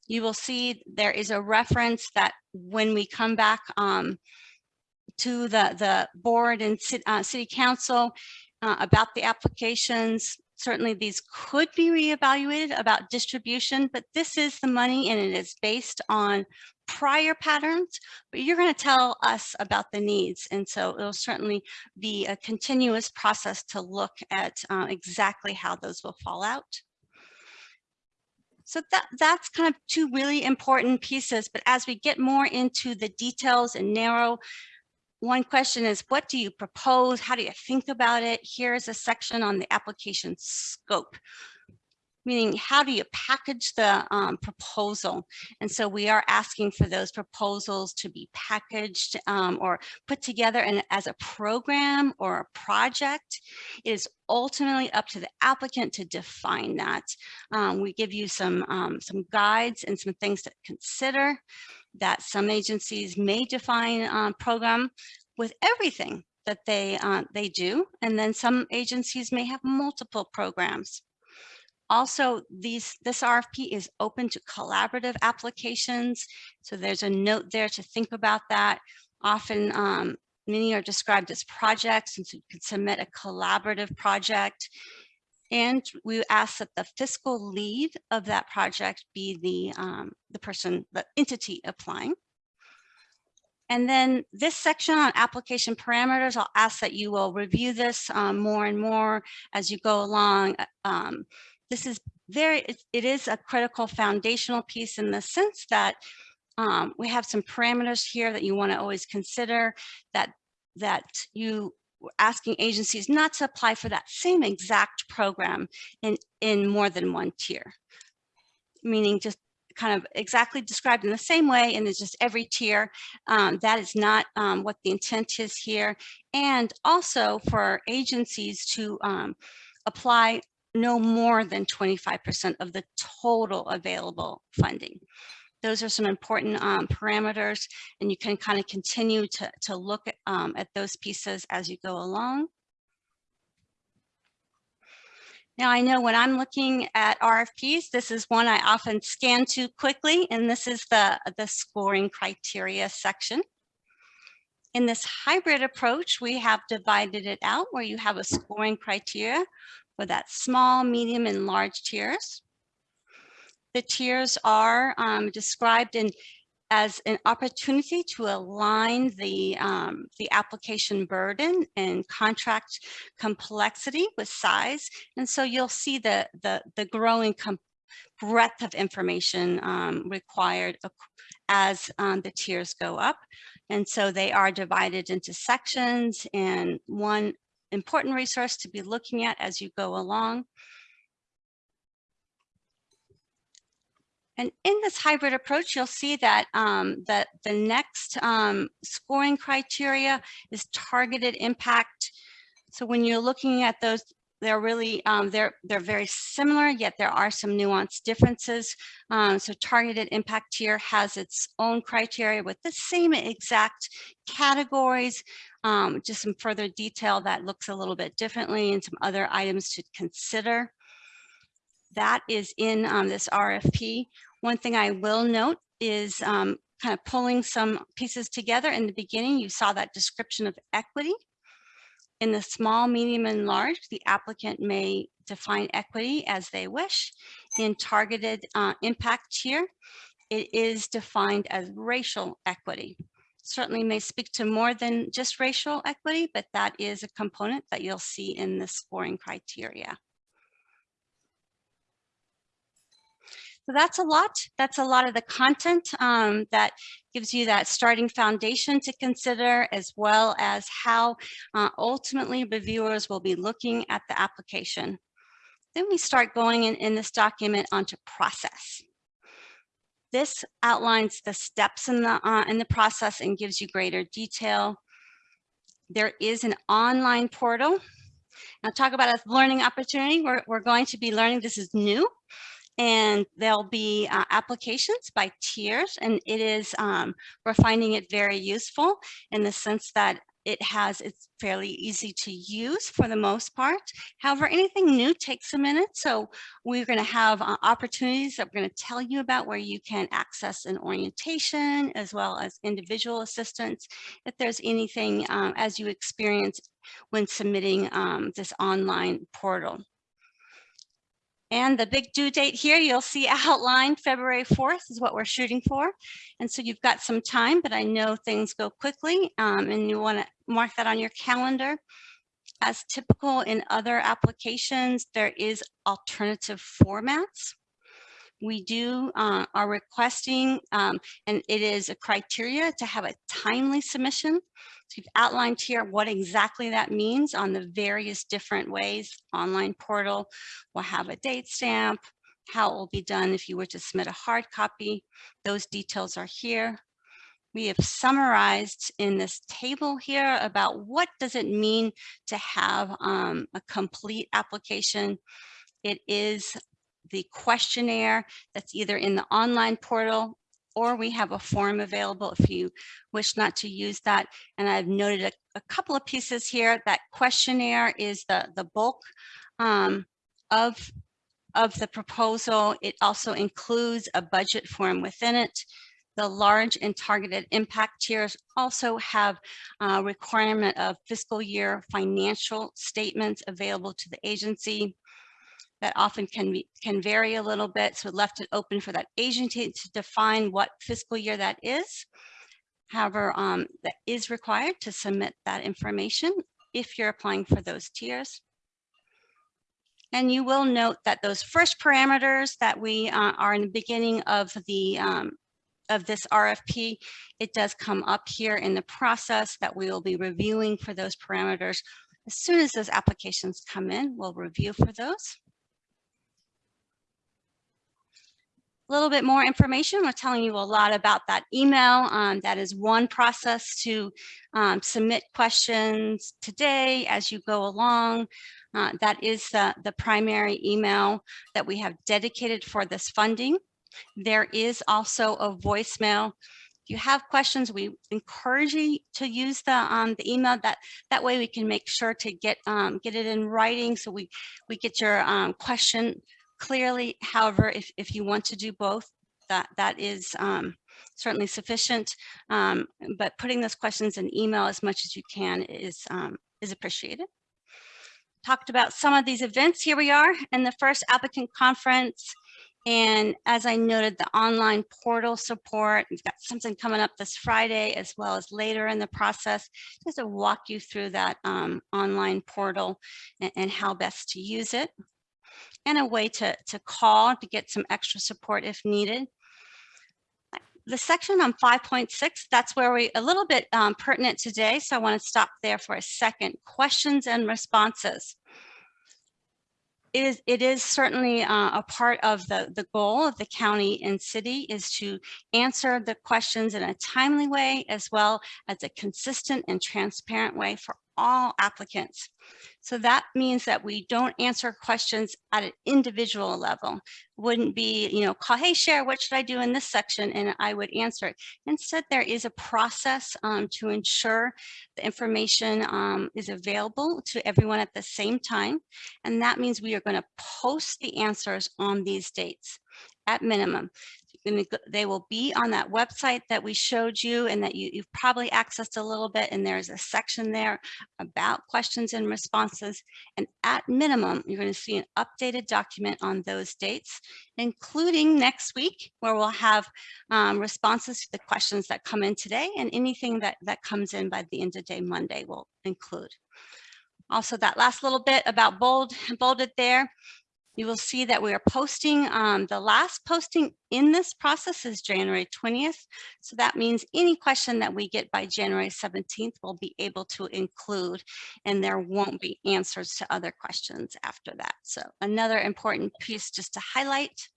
You will see there is a reference that when we come back um, to the, the board and uh, city council uh, about the applications, certainly these could be reevaluated about distribution, but this is the money and it is based on prior patterns, but you're going to tell us about the needs. And so it'll certainly be a continuous process to look at uh, exactly how those will fall out. So that, that's kind of two really important pieces. But as we get more into the details and narrow one question is, what do you propose? How do you think about it? Here's a section on the application scope, meaning how do you package the um, proposal? And so we are asking for those proposals to be packaged um, or put together and as a program or a project. It is ultimately up to the applicant to define that. Um, we give you some, um, some guides and some things to consider that some agencies may define um, program with everything that they uh, they do, and then some agencies may have multiple programs. Also, these this RFP is open to collaborative applications, so there's a note there to think about that. Often, um, many are described as projects, and so you can submit a collaborative project. And we ask that the fiscal lead of that project be the, um, the person, the entity applying. And then this section on application parameters, I'll ask that you will review this um, more and more as you go along. Uh, um, this is very, it, is a critical foundational piece in the sense that um, we have some parameters here that you want to always consider that that you asking agencies not to apply for that same exact program in, in more than one tier, meaning just kind of exactly described in the same way and it's just every tier. Um, that is not um, what the intent is here. And also for agencies to um, apply no more than 25% of the total available funding. Those are some important um, parameters and you can kind of continue to, to look at, um, at those pieces as you go along. Now I know when I'm looking at RFPs, this is one I often scan to quickly, and this is the, the scoring criteria section. In this hybrid approach, we have divided it out where you have a scoring criteria for that small, medium, and large tiers. The tiers are um, described in as an opportunity to align the, um, the application burden and contract complexity with size. And so you'll see the, the, the growing breadth of information um, required as um, the tiers go up. And so they are divided into sections and one important resource to be looking at as you go along And in this hybrid approach, you'll see that, um, that the next um, scoring criteria is targeted impact. So when you're looking at those, they're really, um, they're, they're very similar, yet there are some nuanced differences. Um, so targeted impact here has its own criteria with the same exact categories, um, just some further detail that looks a little bit differently and some other items to consider that is in um, this RFP. One thing I will note is um, kind of pulling some pieces together in the beginning, you saw that description of equity. In the small, medium, and large, the applicant may define equity as they wish. In targeted uh, impact tier, it is defined as racial equity. Certainly may speak to more than just racial equity, but that is a component that you'll see in the scoring criteria. So that's a lot. That's a lot of the content um, that gives you that starting foundation to consider, as well as how uh, ultimately reviewers will be looking at the application. Then we start going in, in this document onto process. This outlines the steps in the, uh, in the process and gives you greater detail. There is an online portal. Now talk about a learning opportunity. We're, we're going to be learning, this is new and there'll be uh, applications by tiers and it is um, we're finding it very useful in the sense that it has it's fairly easy to use for the most part. However anything new takes a minute so we're going to have uh, opportunities that we're going to tell you about where you can access an orientation as well as individual assistance. If there's anything um, as you experience when submitting um, this online portal and the big due date here, you'll see outlined February 4th is what we're shooting for. And so you've got some time, but I know things go quickly um, and you wanna mark that on your calendar. As typical in other applications, there is alternative formats. We do uh, are requesting, um, and it is a criteria to have a timely submission. So you've outlined here what exactly that means on the various different ways. Online portal will have a date stamp, how it will be done if you were to submit a hard copy. Those details are here. We have summarized in this table here about what does it mean to have um, a complete application. It is the questionnaire that's either in the online portal or we have a form available if you wish not to use that. And I've noted a, a couple of pieces here. That questionnaire is the, the bulk um, of, of the proposal. It also includes a budget form within it. The large and targeted impact tiers also have a requirement of fiscal year financial statements available to the agency that often can be, can vary a little bit. So left it open for that agency to define what fiscal year that is. However, um, that is required to submit that information if you're applying for those tiers. And you will note that those first parameters that we uh, are in the beginning of the um, of this RFP, it does come up here in the process that we will be reviewing for those parameters. As soon as those applications come in, we'll review for those. a little bit more information. We're telling you a lot about that email. Um, that is one process to um, submit questions today as you go along. Uh, that is the, the primary email that we have dedicated for this funding. There is also a voicemail. If you have questions, we encourage you to use the um, the email. That that way we can make sure to get um, get it in writing, so we we get your um, question clearly. However, if, if you want to do both, that, that is um, certainly sufficient. Um, but putting those questions in email as much as you can is, um, is appreciated. Talked about some of these events. Here we are in the first applicant conference. And as I noted, the online portal support, we've got something coming up this Friday as well as later in the process, just to walk you through that um, online portal and, and how best to use it and a way to, to call to get some extra support if needed. The section on 5.6, that's where we a little bit um, pertinent today. So I want to stop there for a second. Questions and responses. It is, it is certainly uh, a part of the, the goal of the county and city is to answer the questions in a timely way as well as a consistent and transparent way for all applicants. So that means that we don't answer questions at an individual level. Wouldn't be, you know, call, hey, share, what should I do in this section? And I would answer it. Instead, there is a process um, to ensure the information um, is available to everyone at the same time. And that means we are going to post the answers on these dates at minimum. Gonna they will be on that website that we showed you and that you, you've probably accessed a little bit. And there's a section there about questions and responses. And at minimum, you're going to see an updated document on those dates, including next week, where we'll have um, responses to the questions that come in today and anything that, that comes in by the end of day Monday will include. Also, that last little bit about bold, bolded there, you will see that we are posting, um, the last posting in this process is January 20th. So that means any question that we get by January 17th, we'll be able to include, and there won't be answers to other questions after that. So another important piece just to highlight.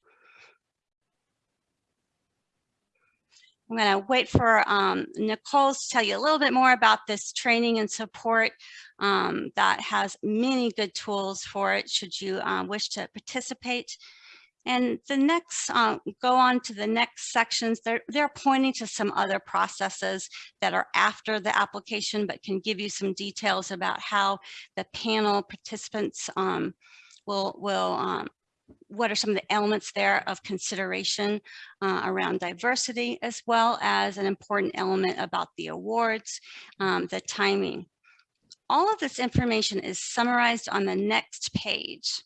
I'm going to wait for um, Nicole to tell you a little bit more about this training and support um, that has many good tools for it should you uh, wish to participate. And the next, uh, go on to the next sections. They're, they're pointing to some other processes that are after the application, but can give you some details about how the panel participants um, will, will um, what are some of the elements there of consideration uh, around diversity, as well as an important element about the awards, um, the timing. All of this information is summarized on the next page.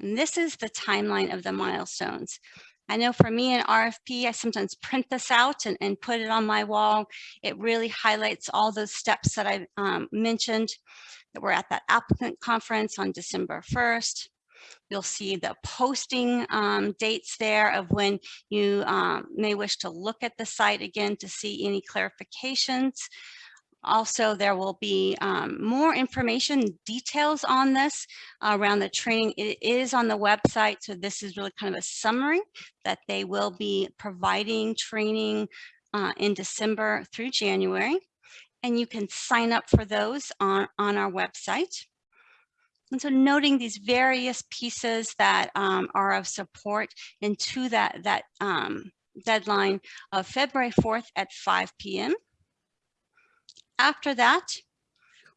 And this is the timeline of the milestones. I know for me in RFP, I sometimes print this out and, and put it on my wall. It really highlights all those steps that I um, mentioned that we're at that applicant conference on December 1st. You'll see the posting um, dates there of when you um, may wish to look at the site again to see any clarifications. Also, there will be um, more information, details on this uh, around the training. It is on the website, so this is really kind of a summary that they will be providing training uh, in December through January. And you can sign up for those on, on our website. And so noting these various pieces that um, are of support into that, that um, deadline of February 4th at 5 p.m. After that,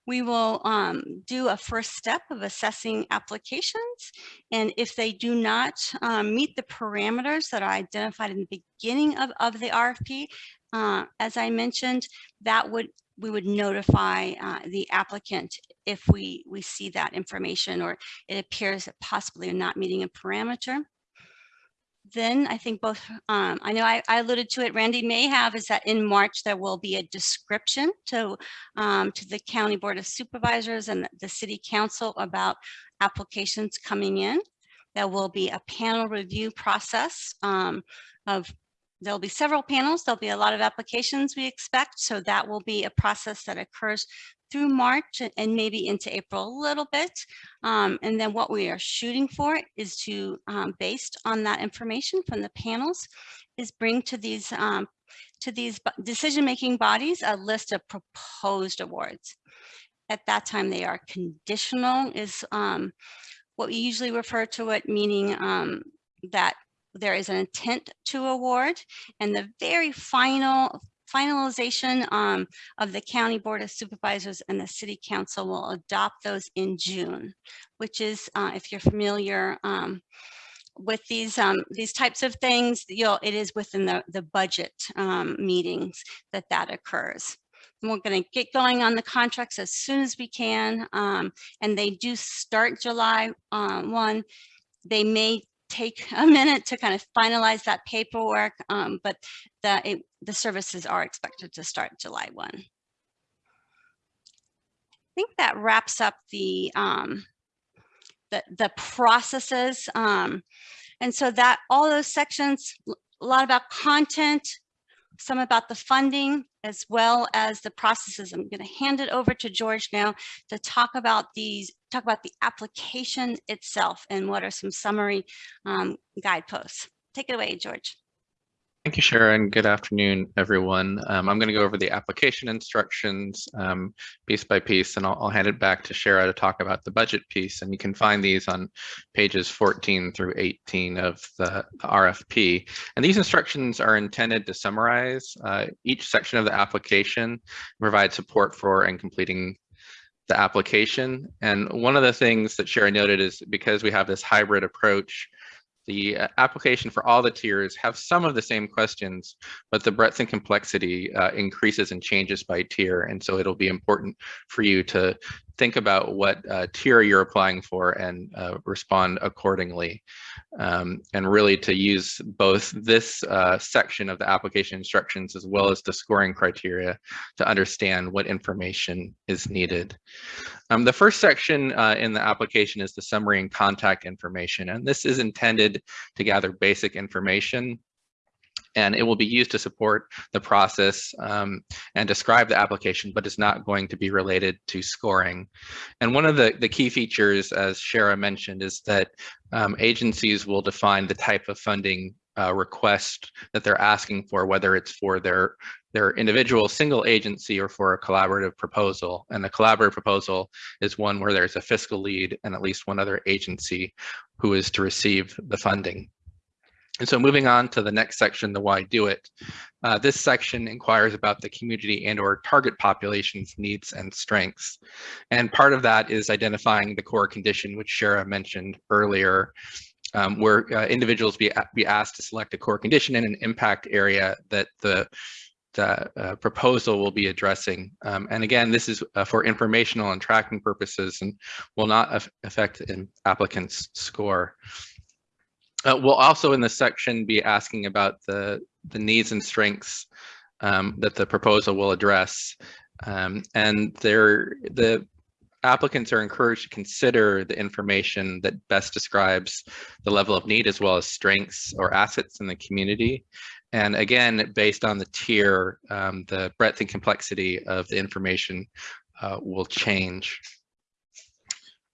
we will um, do a first step of assessing applications. And if they do not um, meet the parameters that are identified in the beginning of, of the RFP, uh, as I mentioned, that would we would notify uh, the applicant if we, we see that information or it appears that possibly not meeting a parameter then I think both, um, I know I, I, alluded to it, Randy may have, is that in March there will be a description to, um, to the County Board of Supervisors and the City Council about applications coming in. There will be a panel review process um, of, there'll be several panels, there'll be a lot of applications we expect, so that will be a process that occurs through March and maybe into April a little bit. Um, and then what we are shooting for is to, um, based on that information from the panels, is bring to these um, to these decision-making bodies a list of proposed awards. At that time, they are conditional is um, what we usually refer to it, meaning um, that there is an intent to award and the very final finalization um, of the County Board of Supervisors and the City Council will adopt those in June, which is, uh, if you're familiar um, with these um, these types of things, you'll, it is within the, the budget um, meetings that that occurs. And we're going to get going on the contracts as soon as we can, um, and they do start July uh, 1. They may take a minute to kind of finalize that paperwork, um, but the, it, the services are expected to start July 1. I think that wraps up the, um, the, the processes. Um, and so that all those sections, a lot about content, some about the funding, as well as the processes. I'm going to hand it over to George now to talk about these, talk about the application itself and what are some summary um, guideposts. Take it away, George. Thank you, Sharon. Good afternoon, everyone. Um, I'm going to go over the application instructions um, piece by piece, and I'll, I'll, hand it back to Shara to talk about the budget piece. And you can find these on pages 14 through 18 of the, the RFP. And these instructions are intended to summarize uh, each section of the application, provide support for and completing the application. And one of the things that Shara noted is because we have this hybrid approach, the uh, application for all the tiers have some of the same questions, but the breadth and complexity uh, increases and changes by tier. And so it'll be important for you to think about what uh, tier you're applying for and uh, respond accordingly. Um, and really to use both this uh, section of the application instructions as well as the scoring criteria to understand what information is needed. Um, the first section uh, in the application is the summary and contact information, and this is intended to gather basic information and it will be used to support the process um, and describe the application, but is not going to be related to scoring. And one of the, the key features, as Shara mentioned, is that um, agencies will define the type of funding uh, request that they're asking for, whether it's for their their individual single agency or for a collaborative proposal. And the collaborative proposal is one where there's a fiscal lead and at least one other agency who is to receive the funding. And so moving on to the next section, the why do it. Uh, this section inquires about the community and or target population's needs and strengths. And part of that is identifying the core condition, which Shara mentioned earlier, um, where uh, individuals be, be asked to select a core condition in an impact area that the, the uh, proposal will be addressing. Um, and again, this is uh, for informational and tracking purposes and will not affect an applicant's score. Uh, we'll also in this section be asking about the, the needs and strengths um, that the proposal will address. Um, and the applicants are encouraged to consider the information that best describes the level of need as well as strengths or assets in the community. And again, based on the tier, um, the breadth and complexity of the information uh, will change.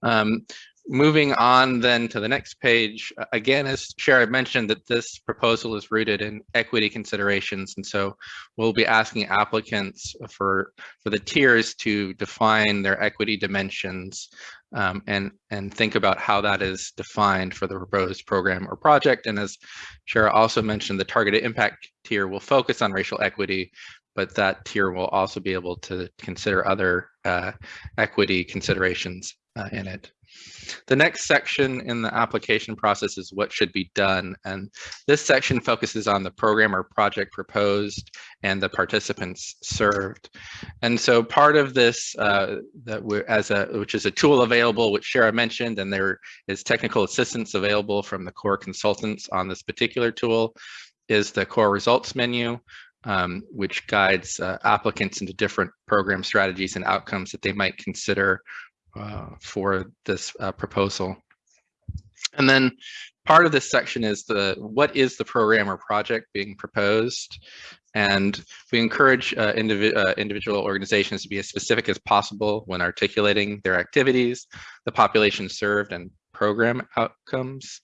Um, moving on then to the next page, again, as Shara mentioned, that this proposal is rooted in equity considerations. And so we'll be asking applicants for, for the tiers to define their equity dimensions um, and, and think about how that is defined for the proposed program or project. And as Shara also mentioned, the targeted impact tier will focus on racial equity, but that tier will also be able to consider other uh, equity considerations uh, in it. The next section in the application process is what should be done. And this section focuses on the program or project proposed and the participants served. And so part of this, uh, that we're as a, which is a tool available, which Shara mentioned, and there is technical assistance available from the core consultants on this particular tool, is the core results menu. Um, which guides uh, applicants into different program strategies and outcomes that they might consider uh, for this uh, proposal. And then part of this section is the what is the program or project being proposed and we encourage uh, indivi uh, individual organizations to be as specific as possible when articulating their activities, the population served and program outcomes.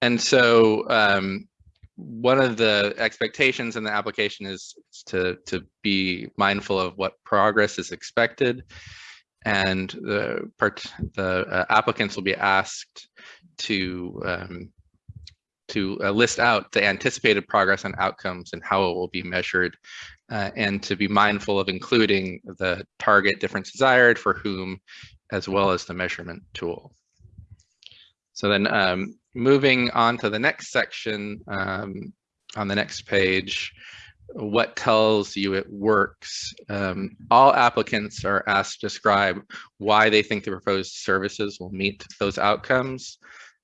And so um, one of the expectations in the application is to, to be mindful of what progress is expected and the part the uh, applicants will be asked to um, to uh, list out the anticipated progress and outcomes and how it will be measured uh, and to be mindful of including the target difference desired for whom as well as the measurement tool. So then um, moving on to the next section um, on the next page, what tells you it works. Um, all applicants are asked to describe why they think the proposed services will meet those outcomes.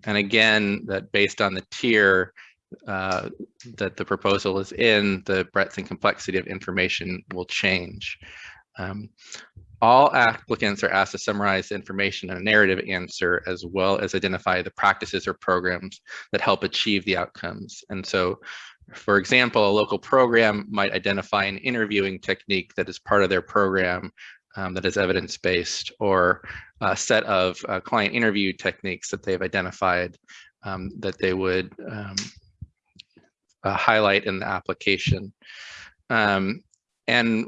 And again, that based on the tier uh, that the proposal is in, the breadth and complexity of information will change. Um, all applicants are asked to summarize the information in a narrative answer as well as identify the practices or programs that help achieve the outcomes. And so for example, a local program might identify an interviewing technique that is part of their program um, that is evidence-based or a set of uh, client interview techniques that they've identified um, that they would um, uh, highlight in the application. Um, and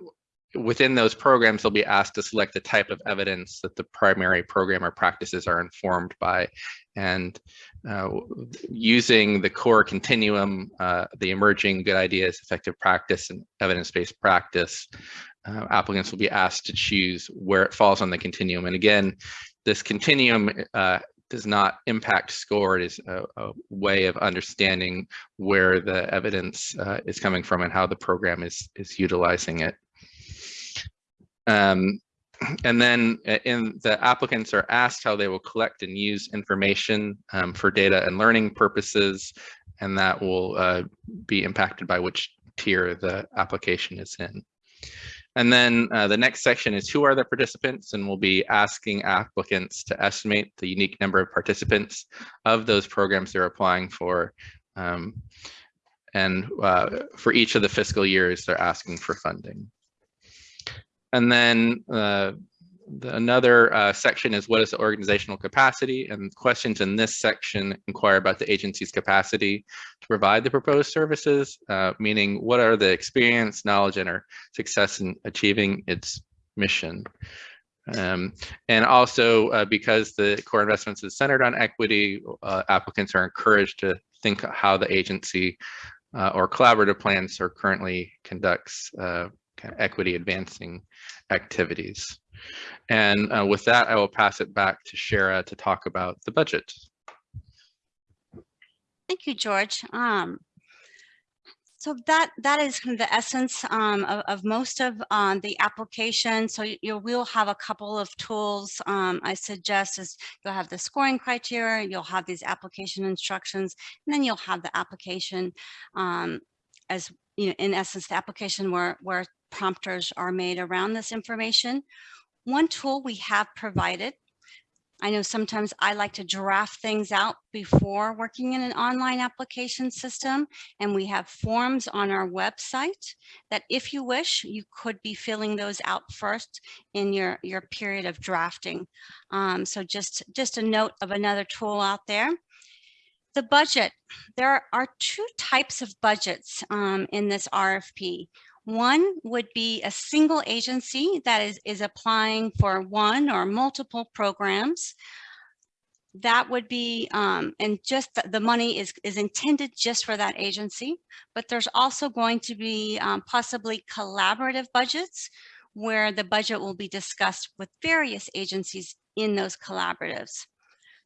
within those programs, they'll be asked to select the type of evidence that the primary program or practices are informed by. And uh, using the core continuum, uh, the emerging good ideas, effective practice, and evidence-based practice, uh, applicants will be asked to choose where it falls on the continuum. And again, this continuum uh, does not impact score. It is a, a way of understanding where the evidence uh, is coming from and how the program is, is utilizing it. Um, and then uh, in the applicants are asked how they will collect and use information um, for data and learning purposes, and that will uh, be impacted by which tier the application is in. And then uh, the next section is who are the participants and we'll be asking applicants to estimate the unique number of participants of those programs they're applying for. Um, and uh, for each of the fiscal years, they're asking for funding. And then uh, the, another uh, section is what is the organizational capacity? And questions in this section inquire about the agency's capacity to provide the proposed services, uh, meaning what are the experience, knowledge, and our success in achieving its mission. Um, and also uh, because the core investments is centered on equity, uh, applicants are encouraged to think how the agency uh, or collaborative plans or currently conducts uh, kind of equity advancing activities. And uh, with that, I will pass it back to Shara to talk about the budget. Thank you, George. Um, so that that is kind of the essence um, of, of, most of um, the application. So you, you, will have a couple of tools. Um, I suggest is you'll have the scoring criteria, you'll have these application instructions, and then you'll have the application um, as you know, in essence, the application where where prompters are made around this information. One tool we have provided I know sometimes I like to draft things out before working in an online application system, and we have forms on our website that if you wish, you could be filling those out first in your, your period of drafting. Um, so just, just a note of another tool out there. The budget, there are two types of budgets um, in this RFP. One would be a single agency that is, is applying for one or multiple programs. That would be, um, and just the, the, money is, is intended just for that agency, but there's also going to be um, possibly collaborative budgets where the budget will be discussed with various agencies in those collaboratives.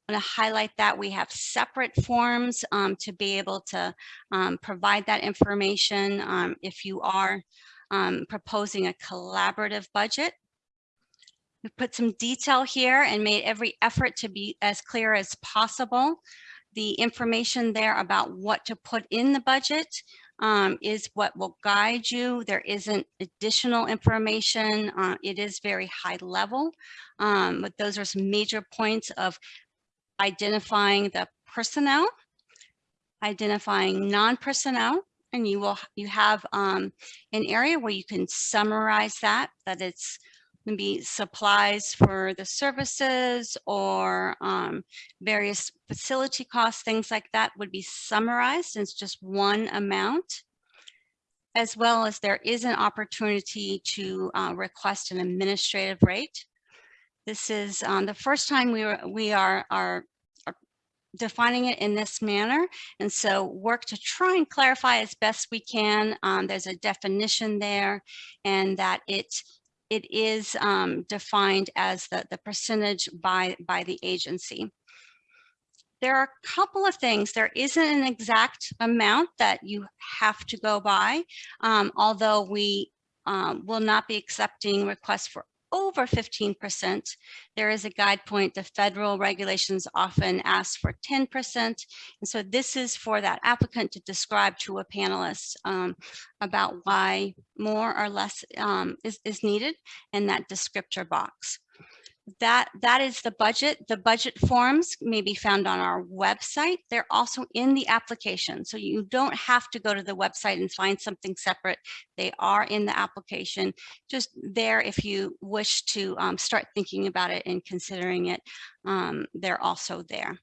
I want to highlight that we have separate forms um, to be able to um, provide that information um, if you are um, proposing a collaborative budget. We put some detail here and made every effort to be as clear as possible. The information there about what to put in the budget um, is what will guide you. There isn't additional information. Uh, it is very high level, um, but those are some major points of identifying the personnel, identifying non-personnel, and you will you have um, an area where you can summarize that, that it's maybe supplies for the services or um, various facility costs, things like that would be summarized. It's just one amount, as well as there is an opportunity to uh, request an administrative rate. This is um, the first time we, were, we are, are, are defining it in this manner. And so work to try and clarify as best we can. Um, there's a definition there and that it it is um, defined as the, the percentage by, by the agency. There are a couple of things. There isn't an exact amount that you have to go by, um, although we um, will not be accepting requests for over 15%. There is a guide point. The federal regulations often ask for 10%. And so this is for that applicant to describe to a panelist um, about why more or less um, is, is needed in that descriptor box that that is the budget. The budget forms may be found on our website. They're also in the application. So you don't have to go to the website and find something separate. They are in the application, just there if you wish to um, start thinking about it and considering it, um, they're also there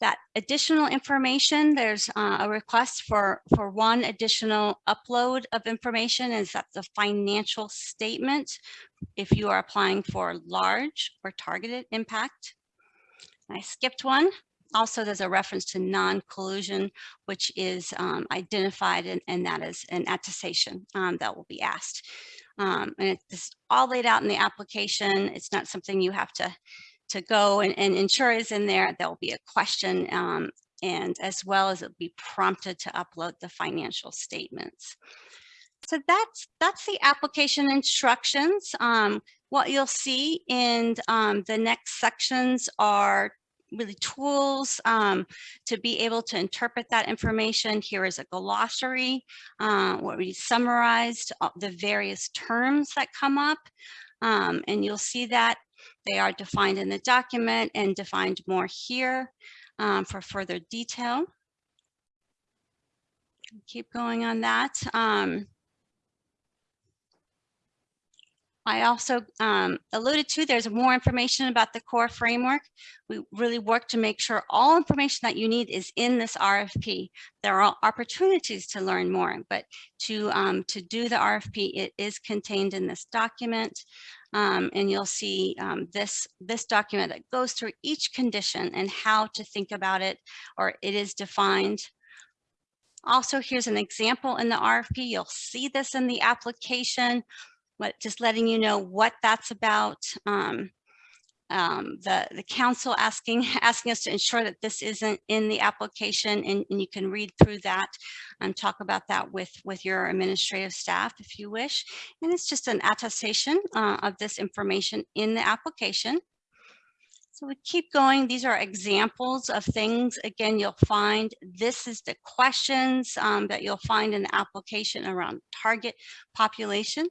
that additional information, there's uh, a request for, for one additional upload of information is that the financial statement if you are applying for large or targeted impact. I skipped one. Also, there's a reference to non-collusion, which is um, identified and, and, that is an attestation um, that will be asked. Um, and it's all laid out in the application. It's not something you have to to go and, and ensure is in there. There will be a question um, and as well as it'll be prompted to upload the financial statements. So that's that's the application instructions. Um, what you'll see in um, the next sections are really tools um, to be able to interpret that information. Here is a glossary uh, where we summarized uh, the various terms that come up. Um, and you'll see that they are defined in the document and defined more here um, for further detail. Keep going on that. Um, I also um, alluded to, there's more information about the core framework. We really work to make sure all information that you need is in this RFP. There are opportunities to learn more, but to, um, to do the RFP, it is contained in this document. Um, and you'll see um, this, this document that goes through each condition and how to think about it, or it is defined. Also, here's an example in the RFP. You'll see this in the application just letting you know what that's about. Um, um, the the council asking asking us to ensure that this isn't in the application, and, and you can read through that and talk about that with with your administrative staff if you wish. And it's just an attestation uh, of this information in the application. So we keep going. These are examples of things. Again, you'll find this is the questions um, that you'll find in the application around target population.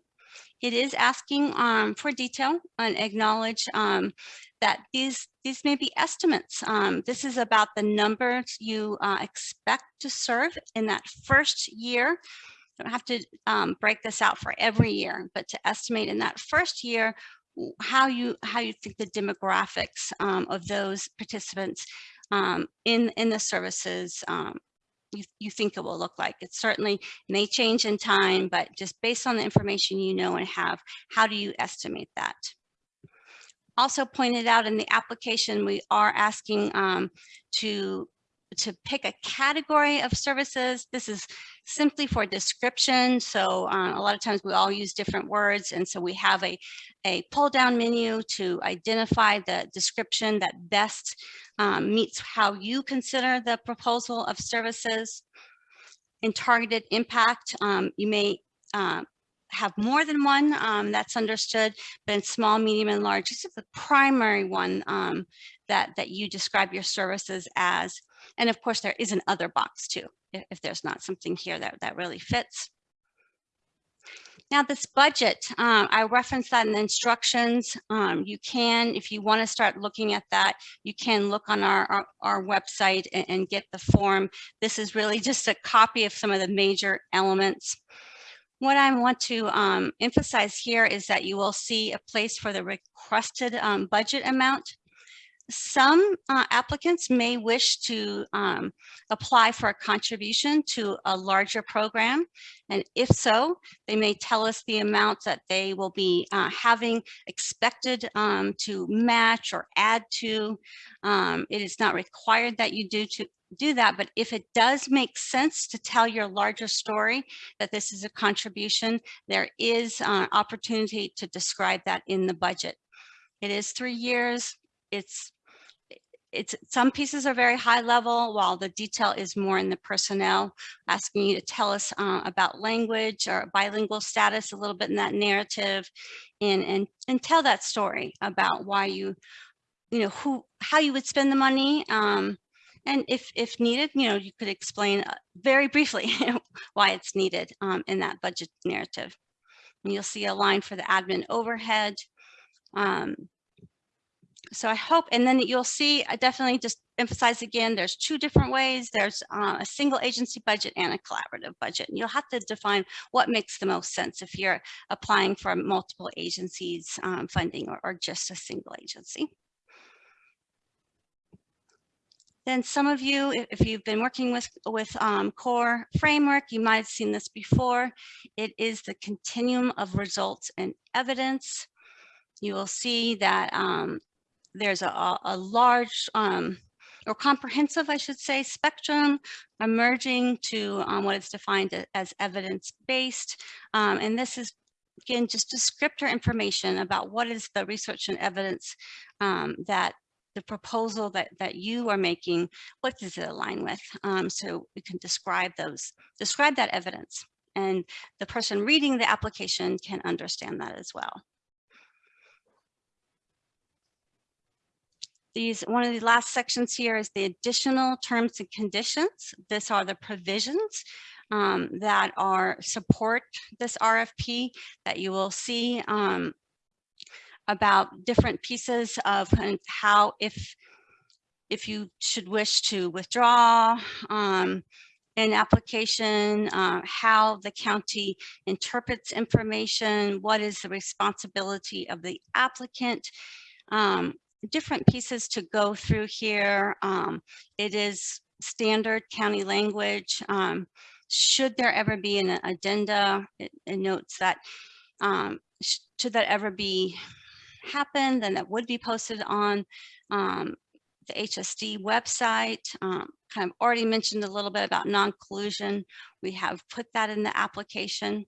It is asking um, for detail and acknowledge um, that these these may be estimates. Um, this is about the numbers you uh, expect to serve in that first year. Don't have to um, break this out for every year, but to estimate in that first year how you how you think the demographics um, of those participants um, in in the services um, you, you think it will look like. It certainly may change in time, but just based on the information you know and have, how do you estimate that? Also pointed out in the application, we are asking um, to to pick a category of services. This is simply for description. So uh, a lot of times we all use different words. And so we have a, a pull down menu to identify the description that best um, meets how you consider the proposal of services. In targeted impact, um, you may uh, have more than one, um, that's understood, but in small, medium, and large, this is the primary one um, that, that you describe your services as. And of course, there is an other box too, if, there's not something here that, that really fits. Now this budget, um, I referenced that in the instructions. Um, you can, if you want to start looking at that, you can look on our, our, our website and, and, get the form. This is really just a copy of some of the major elements. What I want to um, emphasize here is that you will see a place for the requested um, budget amount some uh, applicants may wish to um, apply for a contribution to a larger program. And if so, they may tell us the amount that they will be uh, having expected um, to match or add to. Um, it is not required that you do to do that, but if it does make sense to tell your larger story that this is a contribution, there is uh, opportunity to describe that in the budget. It is three years, it's it's some pieces are very high level while the detail is more in the personnel asking you to tell us uh, about language or bilingual status a little bit in that narrative and and and tell that story about why you you know who how you would spend the money um, and if if needed you know you could explain uh, very briefly why it's needed um, in that budget narrative. And you'll see a line for the admin overhead um, so I hope, and then you'll see, I definitely just emphasize again, there's two different ways. There's uh, a single agency budget and a collaborative budget. And you'll have to define what makes the most sense if you're applying for multiple agencies um, funding or, or just a single agency. Then some of you, if you've been working with, with um, core framework, you might have seen this before. It is the continuum of results and evidence. You will see that um, there's a, a large um, or comprehensive, I should say, spectrum emerging to um, what is defined as evidence-based. Um, and this is again, just descriptor information about what is the research and evidence um, that the proposal that, that you are making, what does it align with? Um, so we can describe those, describe that evidence and the person reading the application can understand that as well. These, one of the last sections here is the additional terms and conditions. These are the provisions um, that are support this RFP that you will see um, about different pieces of of how if if you should wish to withdraw um, an application, uh, how the county interprets information, what is the responsibility of the applicant, um, different pieces to go through here. Um, it is standard county language. Um, should there ever be an addenda, it, it notes that um, should that ever be happen, then that would be posted on um, the HSD website. Um, kind of already mentioned a little bit about non-collusion. We have put that in the application.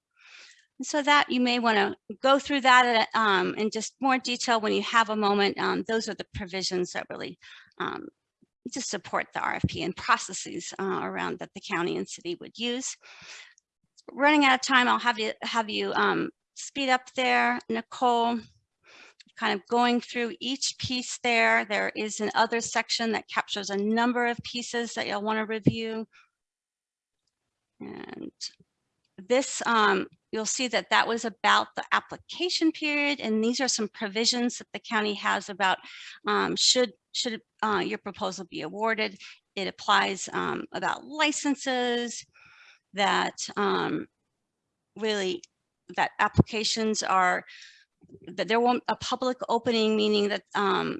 So that you may want to go through that um, in just more detail when you have a moment. Um, those are the provisions that really um, just support the RFP and processes uh, around that the county and city would use. Running out of time, I'll have you have you um, speed up there, Nicole kind of going through each piece there. There is an other section that captures a number of pieces that you'll want to review. And this, um, you'll see that that was about the application period. And these are some provisions that the county has about um, should, should uh, your proposal be awarded. It applies um, about licenses that um, really that applications are that there won't a public opening, meaning that um,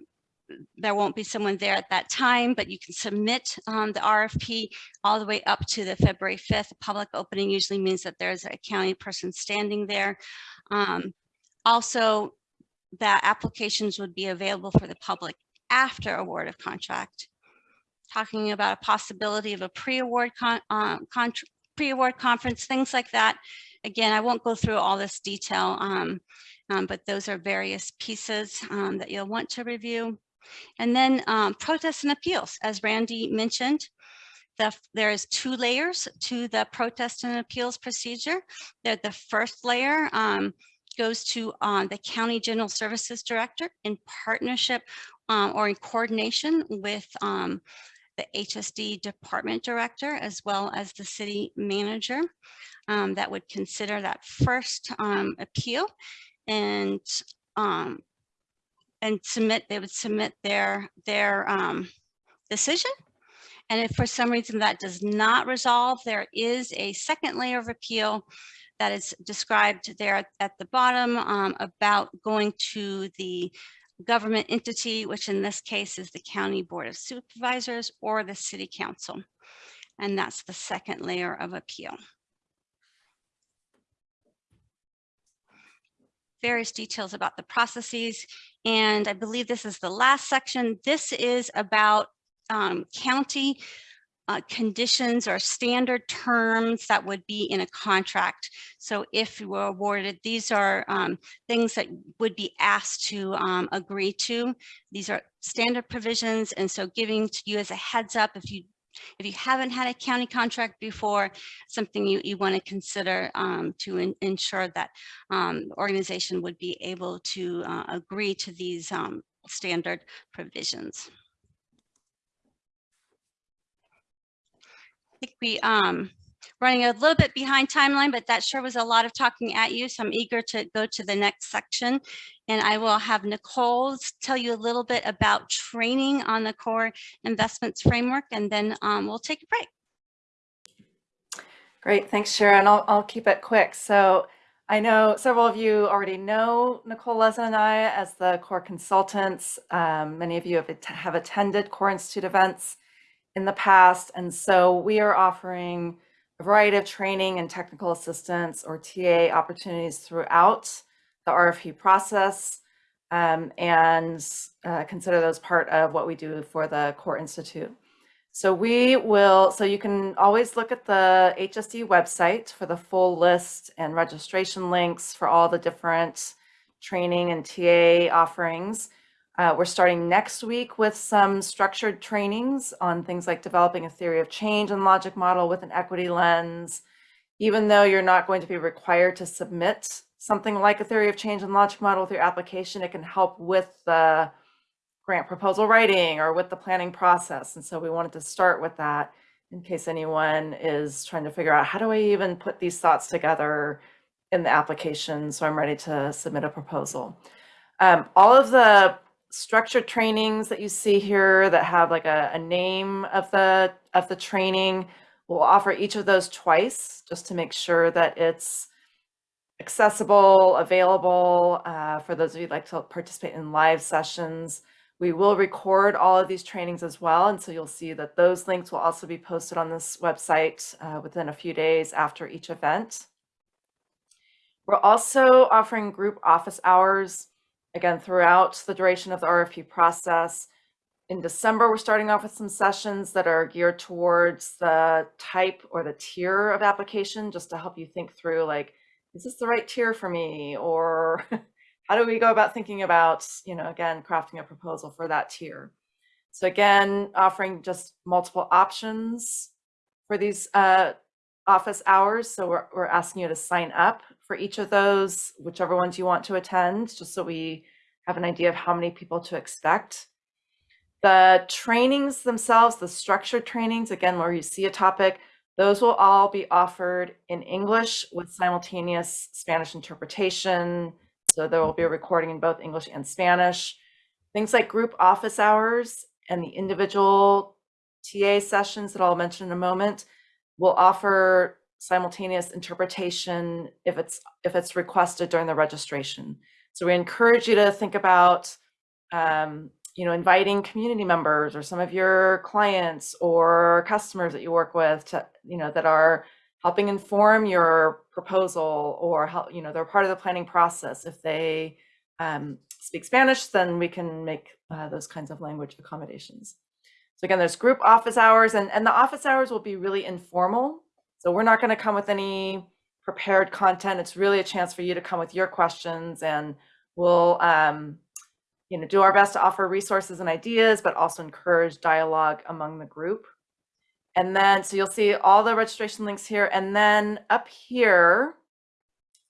there won't be someone there at that time, but you can submit um, the RFP all the way up to the February 5th. A public opening usually means that there's a county person standing there. Um, also, that applications would be available for the public after award of contract. Talking about a possibility of a pre-award con uh, pre-award conference, things like that. Again, I won't go through all this detail. Um, um, but those are various pieces um, that you'll want to review. And then um, protests and appeals, as Randy mentioned, the, there is two layers to the protest and appeals procedure. The, the first layer um, goes to uh, the County General Services Director in partnership um, or in coordination with um, the HSD department director as well as the city manager um, that would consider that first um, appeal and um, and submit, they would submit their their um, decision. And if for some reason that does not resolve, there is a second layer of appeal that is described there at, the bottom um, about going to the government entity, which in this case is the County Board of Supervisors or the City Council. And that's the second layer of appeal. Various details about the processes. And I believe this is the last section. This is about um, county uh, conditions or standard terms that would be in a contract. So if you were awarded, these are um, things that would be asked to um, agree to. These are standard provisions. And so giving to you as a heads up, if you if you haven't had a county contract before, something you, you want to consider um, to in, ensure that um, organization would be able to uh, agree to these um, standard provisions. I think we um, running a little bit behind timeline, but that sure was a lot of talking at you. So I'm eager to go to the next section. And I will have Nicole tell you a little bit about training on the core investments framework, and then um, we'll take a break. Great, thanks, Sharon. I'll, I'll keep it quick. So I know several of you already know Nicole Lezen and I as the core consultants. Um, many of you have, have attended Core Institute events in the past. And so we are offering a variety of training and technical assistance or TA opportunities throughout the RFP process um, and uh, consider those part of what we do for the Core Institute. So we will, so you can always look at the HSD website for the full list and registration links for all the different training and TA offerings. Uh, we're starting next week with some structured trainings on things like developing a theory of change and logic model with an equity lens. Even though you're not going to be required to submit something like a theory of change and logic model with your application, it can help with the grant proposal writing or with the planning process. And so we wanted to start with that in case anyone is trying to figure out how do I even put these thoughts together in the application so I'm ready to submit a proposal. Um, all of the structured trainings that you see here that have like a, a name of the of the training, we'll offer each of those twice just to make sure that it's accessible, available uh, for those of you like to participate in live sessions. We will record all of these trainings as well. And so you'll see that those links will also be posted on this website uh, within a few days after each event. We're also offering group office hours, again, throughout the duration of the RFP process. In December, we're starting off with some sessions that are geared towards the type or the tier of application, just to help you think through like, is this the right tier for me? Or how do we go about thinking about, you know, again, crafting a proposal for that tier? So again, offering just multiple options for these uh, office hours. So we're, we're asking you to sign up for each of those, whichever ones you want to attend, just so we have an idea of how many people to expect. The trainings themselves, the structured trainings, again, where you see a topic, those will all be offered in English with simultaneous Spanish interpretation. So there will be a recording in both English and Spanish. Things like group office hours and the individual TA sessions that I'll mention in a moment will offer simultaneous interpretation if it's if it's requested during the registration. So we encourage you to think about um, you know, inviting community members or some of your clients or customers that you work with to, you know, that are helping inform your proposal or help, you know, they're part of the planning process. If they um, speak Spanish, then we can make uh, those kinds of language accommodations. Again, there's group office hours and, and the office hours will be really informal. So we're not going to come with any prepared content. It's really a chance for you to come with your questions and we'll, um, you know, do our best to offer resources and ideas, but also encourage dialogue among the group. And then, so you'll see all the registration links here. And then up here,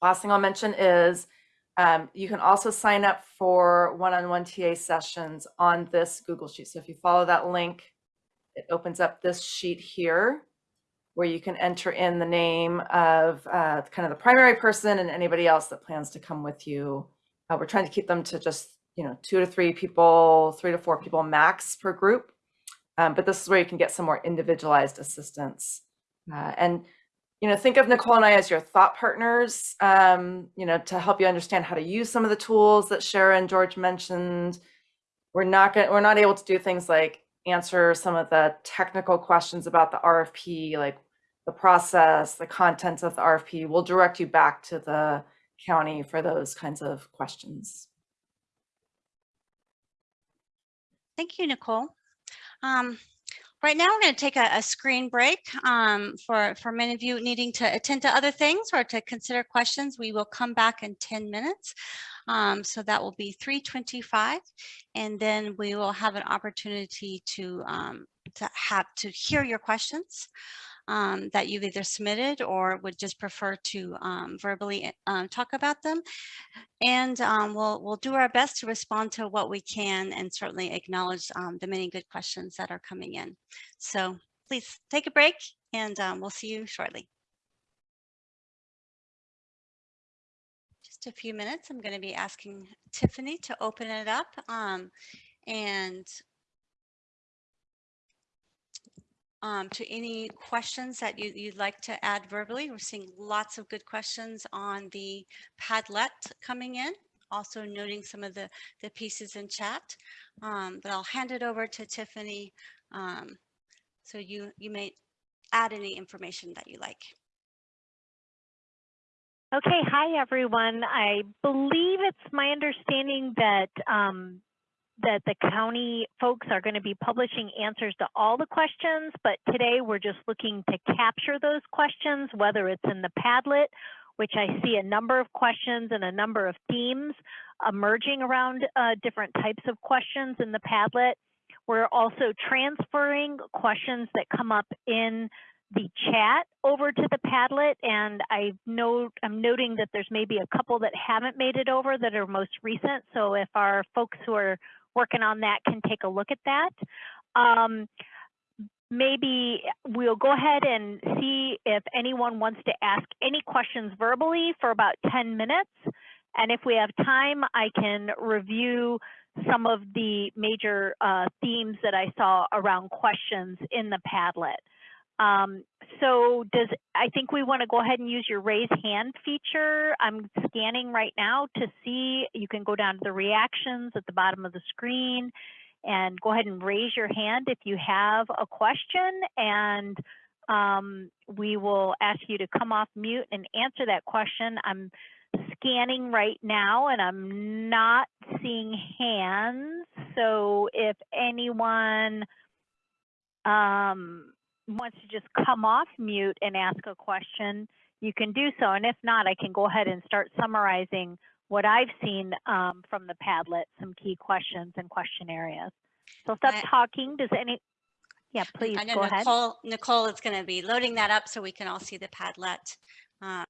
last thing I'll mention is um, you can also sign up for one-on-one TA sessions on this Google Sheet. So if you follow that link, it opens up this sheet here where you can enter in the name of uh, kind of the primary person and anybody else that plans to come with you. Uh, we're trying to keep them to just you know, two to three people, three to four people max per group. Um, but this is where you can get some more individualized assistance. Uh, and, you know, think of Nicole and I as your thought partners, um, you know, to help you understand how to use some of the tools that Shara and George mentioned. We're not going we're not able to do things like answer some of the technical questions about the RFP, like the process, the contents of the RFP. We'll direct you back to the county for those kinds of questions. Thank you, Nicole. Um, right now, we're going to take a, a screen break um, for, for many of you needing to attend to other things or to consider questions. We will come back in 10 minutes. Um, so that will be 325. And then we will have an opportunity to, um, to have to hear your questions um, that you've either submitted or would just prefer to um, verbally uh, talk about them. And um, we'll, we'll do our best to respond to what we can and certainly acknowledge um, the many good questions that are coming in. So please take a break and we'll see you shortly. Just a few minutes, I'm going to be asking Tiffany to open it up and um, to any questions that you, you'd like to add verbally. We're seeing lots of good questions on the Padlet coming in, also noting some of the, the pieces in chat. Um, but I'll hand it over to Tiffany um, so you, you may add any information that you like. Okay, hi everyone. I believe it's my understanding that um, that the county folks are going to be publishing answers to all the questions, but today we're just looking to capture those questions, whether it's in the Padlet, which I see a number of questions and a number of themes emerging around uh, different types of questions in the Padlet. We're also transferring questions that come up in the chat over to the Padlet, and I note I'm noting that there's maybe a couple that haven't made it over that are most recent. So if our folks who are working on that can take a look at that. Um, maybe we'll go ahead and see if anyone wants to ask any questions verbally for about 10 minutes. And if we have time, I can review some of the major uh, themes that I saw around questions in the Padlet. Um, so does, I think we want to go ahead and use your raise hand feature. I'm scanning right now to see, you can go down to the reactions at the bottom of the screen and go ahead and raise your hand if you have a question and um, we will ask you to come off mute and answer that question. I'm scanning right now and I'm not seeing hands. So if anyone um, wants to just come off mute and ask a question, you can do so. And if not, I can go ahead and start summarizing what I've seen um, from the Padlet, some key questions and question areas. So stop I- talking. Does any, yeah, please I know go ahead. Nicole, Nicole is going to be loading that up so we can all see the Padlet. Uh,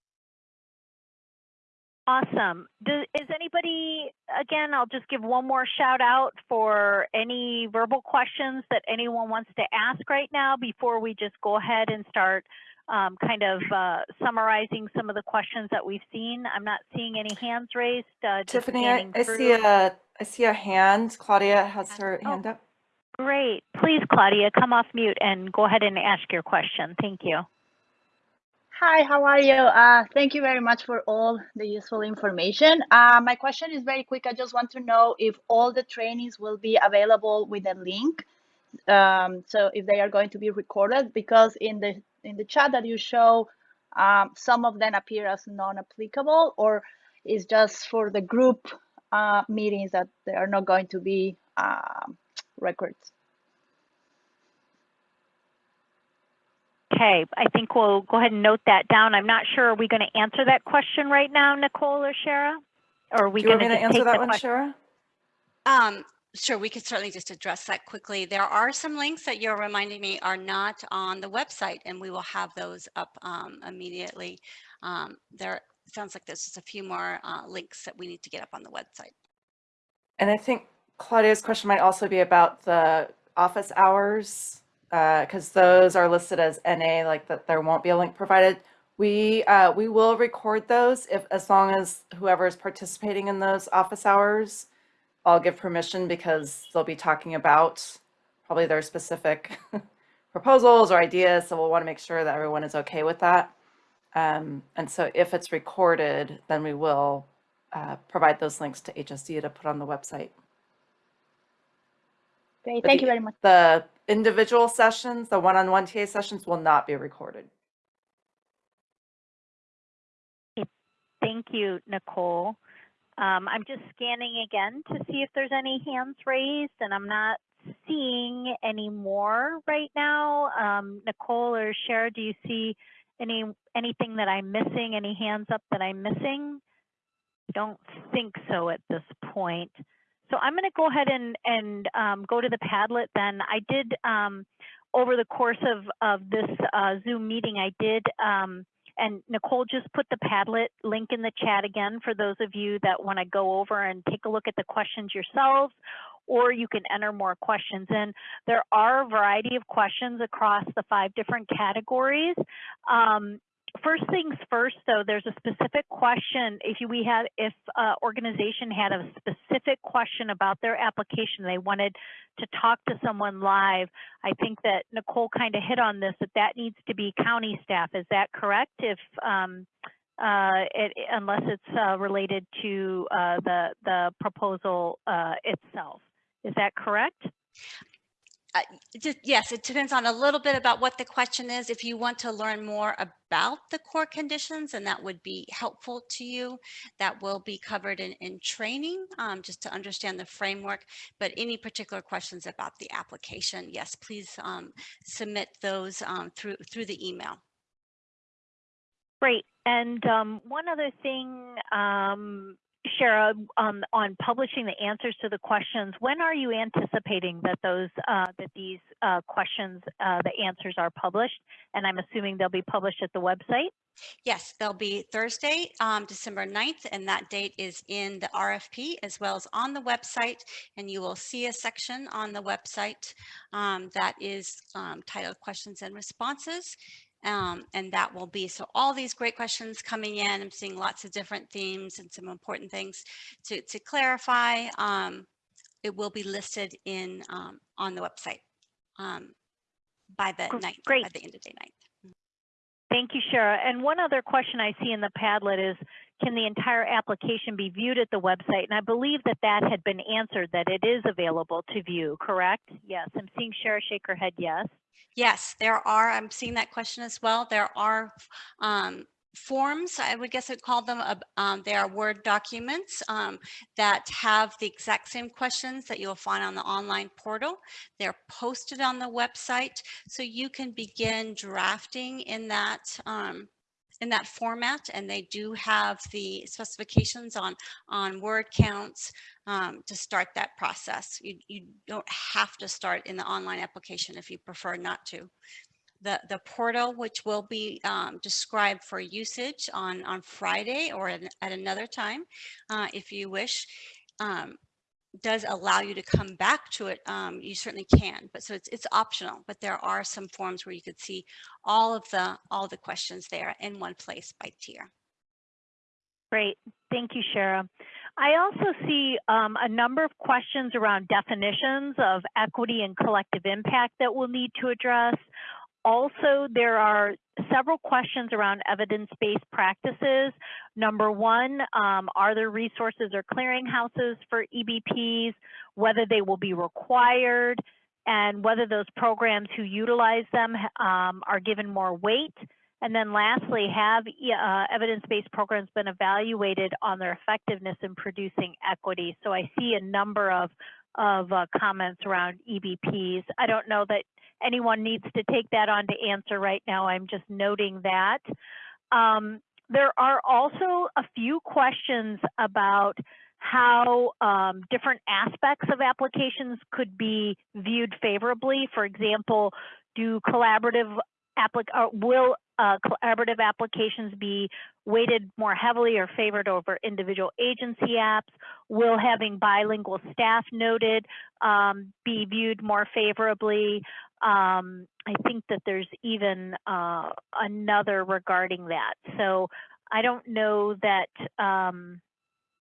Awesome. Do, is anybody, again, I'll just give one more shout out for any verbal questions that anyone wants to ask right now before we just go ahead and start um, kind of uh, summarizing some of the questions that we've seen. I'm not seeing any hands raised. Uh, Tiffany, I, I see a, I see a hand. Claudia has her Oh. hand up. Great. Please, Claudia, come off mute and go ahead and ask your question. Thank you. Hi, how are you? Uh, thank you very much for all the useful information. Uh, my question is very quick. I just want to know if all the trainings will be available with a link. Um, so if they are going to be recorded, because in the in the chat that you show, um, some of them appear as non-applicable, or is just for the group uh, meetings that they are not going to be um, records. Okay, I think we'll go ahead and note that down. I'm not sure, are we going to answer that question right now, Nicole or Shara? Or are we Do you going want me to to answer take that one. Shara? Um, sure, we could certainly just address that quickly. There are some links that you're reminding me are not on the website, and we will have those up um, immediately. Um, there sounds like there's just a few more uh, links that we need to get up on the website. And I think Claudia's question might also be about the office hours, because those are listed as NA, like that there won't be a link provided. We, uh, we will record those if, as long as whoever is participating in those office hours, I'll give permission because they'll be talking about probably their specific proposals or ideas, so we'll want to make sure that everyone is okay with that. Um, and so if it's recorded, then we will uh, provide those links to HSD to put on the website. Great, thank the- you very much. The individual sessions, the one-on-one TA sessions will not be recorded. Thank you, Nicole. Um, I'm just scanning again to see if there's any hands raised, and I'm not seeing any more right now. Um, Nicole or Shara, do you see any anything that I'm missing? Any hands up that I'm missing? I don't think so at this point. So I'm going to go ahead and and um, go to the Padlet. Then I did um, over the course of of this uh, Zoom meeting, I did. Um, and Nicole just put the Padlet link in the chat again for those of you that want to go over and take a look at the questions yourselves, or you can enter more questions in. There are a variety of questions across the five different categories. First things first, though, there's a specific question. If we had, if uh, organization had a specific question about their application, they wanted to talk to someone live. I think that Nicole kind of hit on this, that that needs to be county staff. Is that correct? If, um, uh, it, unless it's uh, related to uh, the, the proposal uh, itself. Is that correct? Uh, just, yes, it depends on a little bit about what the question is. If you want to learn more about the core conditions and that would be helpful to you, that will be covered in, in training, um, just to understand the framework. But any particular questions about the application, yes, please um, submit those um, through, through the email. Great. And um, one other thing, um, Shara, um, on publishing the answers to the questions, when are you anticipating that those uh, that these uh, questions, uh, the answers are published? And I'm assuming they'll be published at the website. Yes, they'll be Thursday, um, December 9th, and that date is in the RFP as well as on the website. And you will see a section on the website um, that is um, titled questions and responses. Um, and that will be, so all these great questions coming in, I'm seeing lots of different themes and some important things to, to clarify. Um, it will be listed in, um, on the website um, by the great. by the end of day ninth. Thank you, Shara. And one other question I see in the Padlet is, can the entire application be viewed at the website? And I believe that that had been answered, that it is available to view, correct? Yes, I'm seeing Shara shake her head yes. Yes, there are, I'm seeing that question as well. There are um, forms, I would guess I'd call them, uh, um, they are Word documents um, that have the exact same questions that you'll find on the online portal. They're posted on the website, so you can begin drafting in that um, in that format, and they do have the specifications on on word counts um, to start that process. You, you don't have to start in the online application if you prefer not to. The, the portal, which will be um, described for usage on, on Friday or at, another time, uh, if you wish, um, does allow you to come back to it. Um, you certainly can, but so it's, it's optional, but there are some forms where you could see all of the, all the questions there in one place by tier. Great, thank you, Shara. I also see um, a number of questions around definitions of equity and collective impact that we'll need to address. Also, there are several questions around evidence-based practices. Number one, um, are there resources or clearinghouses for EBPs, whether they will be required, and whether those programs who utilize them um, are given more weight. And then lastly, have uh, evidence-based programs been evaluated on their effectiveness in producing equity? So I see a number of, of uh, comments around EBPs. I don't know that anyone needs to take that on to answer right now. I'm just noting that. Um, there are also a few questions about how um, different aspects of applications could be viewed favorably. For example, do collaborative applic uh, will uh, collaborative applications be weighted more heavily or favored over individual agency apps? Will having bilingual staff noted um, be viewed more favorably? Um, I think that there's even uh, another regarding that. So I don't know that um,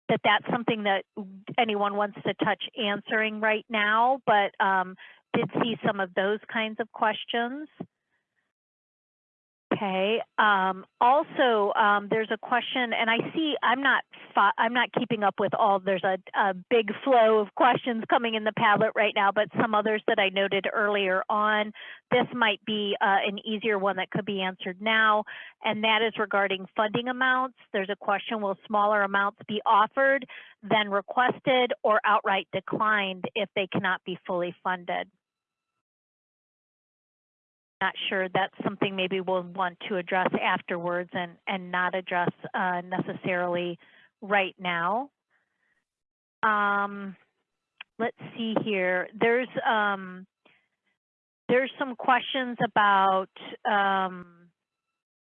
that that's something that anyone wants to touch answering right now, but um, did see some of those kinds of questions. Okay. Um, also, um, there's a question, and I see I'm not I'm not keeping up with all. There's a, a, big flow of questions coming in the Padlet right now, but some others that I noted earlier on. This might be uh, an easier one that could be answered now, and that is regarding funding amounts. There's a question: Will smaller amounts be offered than requested, or outright declined if they cannot be fully funded? Not sure that's something maybe we'll want to address afterwards and, and not address uh, necessarily right now. Um, let's see here. There's um, there's some questions about um,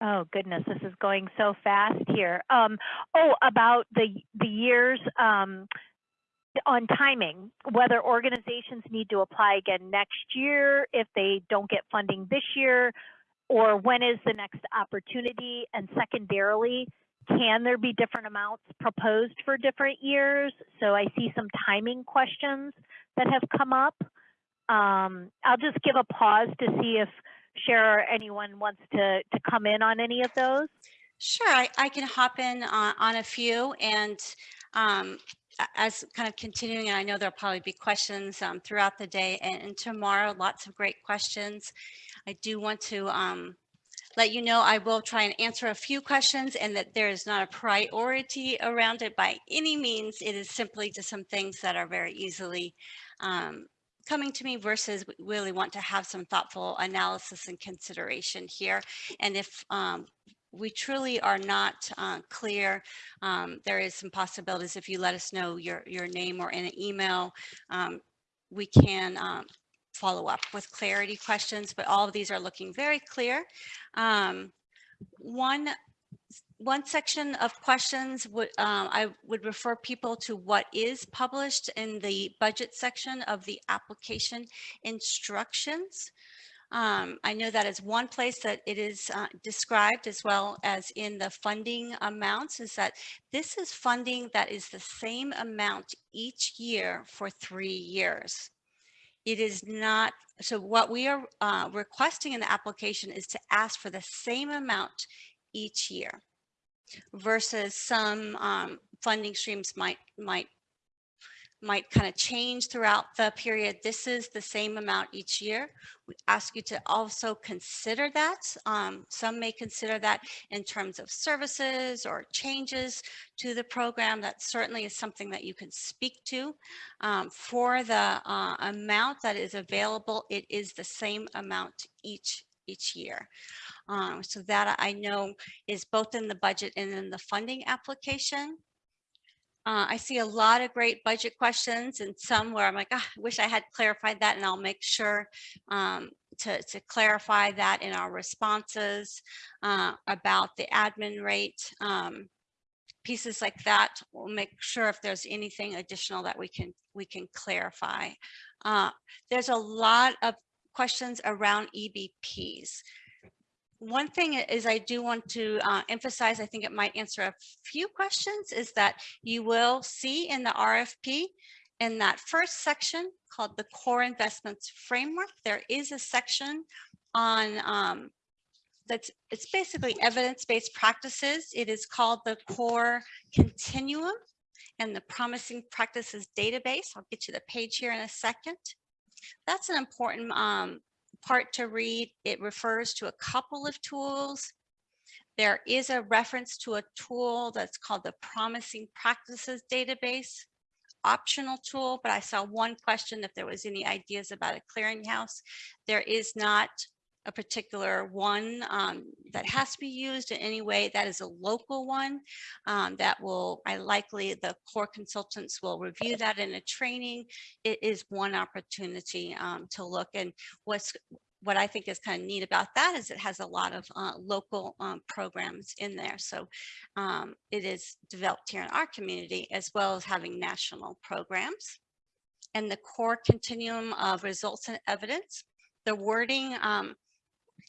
oh goodness, this is going so fast here. Um, oh, about the the years um, on timing, whether organizations need to apply again next year if they don't get funding this year, or when is the next opportunity? And secondarily, can there be different amounts proposed for different years? So I see some timing questions that have come up. Um, I'll just give a pause to see if Shara or anyone wants to, to come in on any of those. Sure, I, I can hop in on, on a few and um, as kind of continuing, and I know there'll probably be questions um, throughout the day and, and tomorrow, lots of great questions. I do want to um, let you know I will try and answer a few questions and that there is not a priority around it by any means. It is simply just some things that are very easily um, coming to me versus we really want to have some thoughtful analysis and consideration here. And if um, we truly are not uh, clear, um, there is some possibilities if you let us know your, your name or in an email, um, we can um, follow up with clarity questions, but all of these are looking very clear. Um, one, one section of questions would, um, I would refer people to what is published in the budget section of the application instructions. Um, I know that is one place that it is uh, described as well as in the funding amounts is that this is funding that is the same amount each year for three years. It is not, so what we are uh, requesting in the application is to ask for the same amount each year versus some um, funding streams might, might might kind of change throughout the period. This is the same amount each year. We ask you to also consider that. Um, some may consider that in terms of services or changes to the program. That certainly is something that you can speak to. Um, for the uh, amount that is available, it is the same amount each each year. Um, so that I know is both in the budget and in the funding application. Uh, I see a lot of great budget questions and some where I'm like, ah, I wish I had clarified that and I'll make sure um, to, to clarify that in our responses uh, about the admin rate. Um, pieces like that, we'll make sure if there's anything additional that we can we can clarify. Uh, there's a lot of questions around EBPs one thing is I do want to uh, emphasize, I think it might answer a few questions, is that you will see in the RFP in that first section called the core investments framework, there is a section on um, that's it's basically evidence-based practices. It is called the core continuum and the promising practices database. I'll get you the page here in a second. That's an important um, part to read. It refers to a couple of tools. There is a reference to a tool that's called the Promising Practices Database, optional tool, but I saw one question if there was any ideas about a clearinghouse. There is not a particular one um, that has to be used in any way. That is a local one um, that will, I likely, the core consultants will review that in a training. It is one opportunity um, to look and what's what I think is kind of neat about that is it has a lot of uh, local um, programs in there. So um, it is developed here in our community as well as having national programs. And the core continuum of results and evidence, the wording um,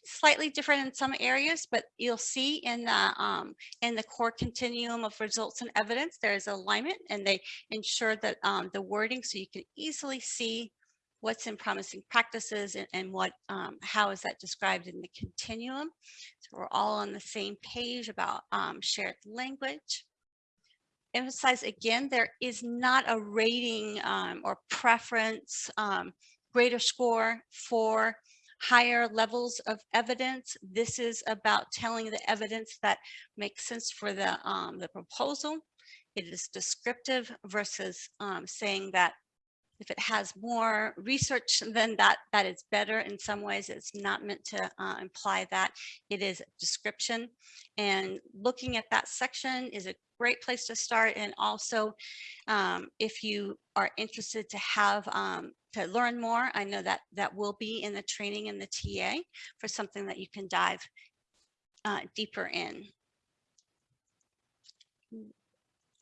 slightly different in some areas, but you'll see in the um, in the core continuum of results and evidence, there is alignment and they ensure that um, the wording so you can easily see what's in promising practices and, and what um, how is that described in the continuum. So we're all on the same page about um, shared language. Emphasize again, there is not a rating um, or preference um, greater score for higher levels of evidence. This is about telling the evidence that makes sense for the, um, the proposal. It is descriptive versus um, saying that if it has more research than that, that is better in some ways. It's not meant to uh, imply that. It is a description. And looking at that section is a great place to start. And also, um, if you are interested to have um, to learn more, I know that that will be in the training in the TA for something that you can dive uh, deeper in.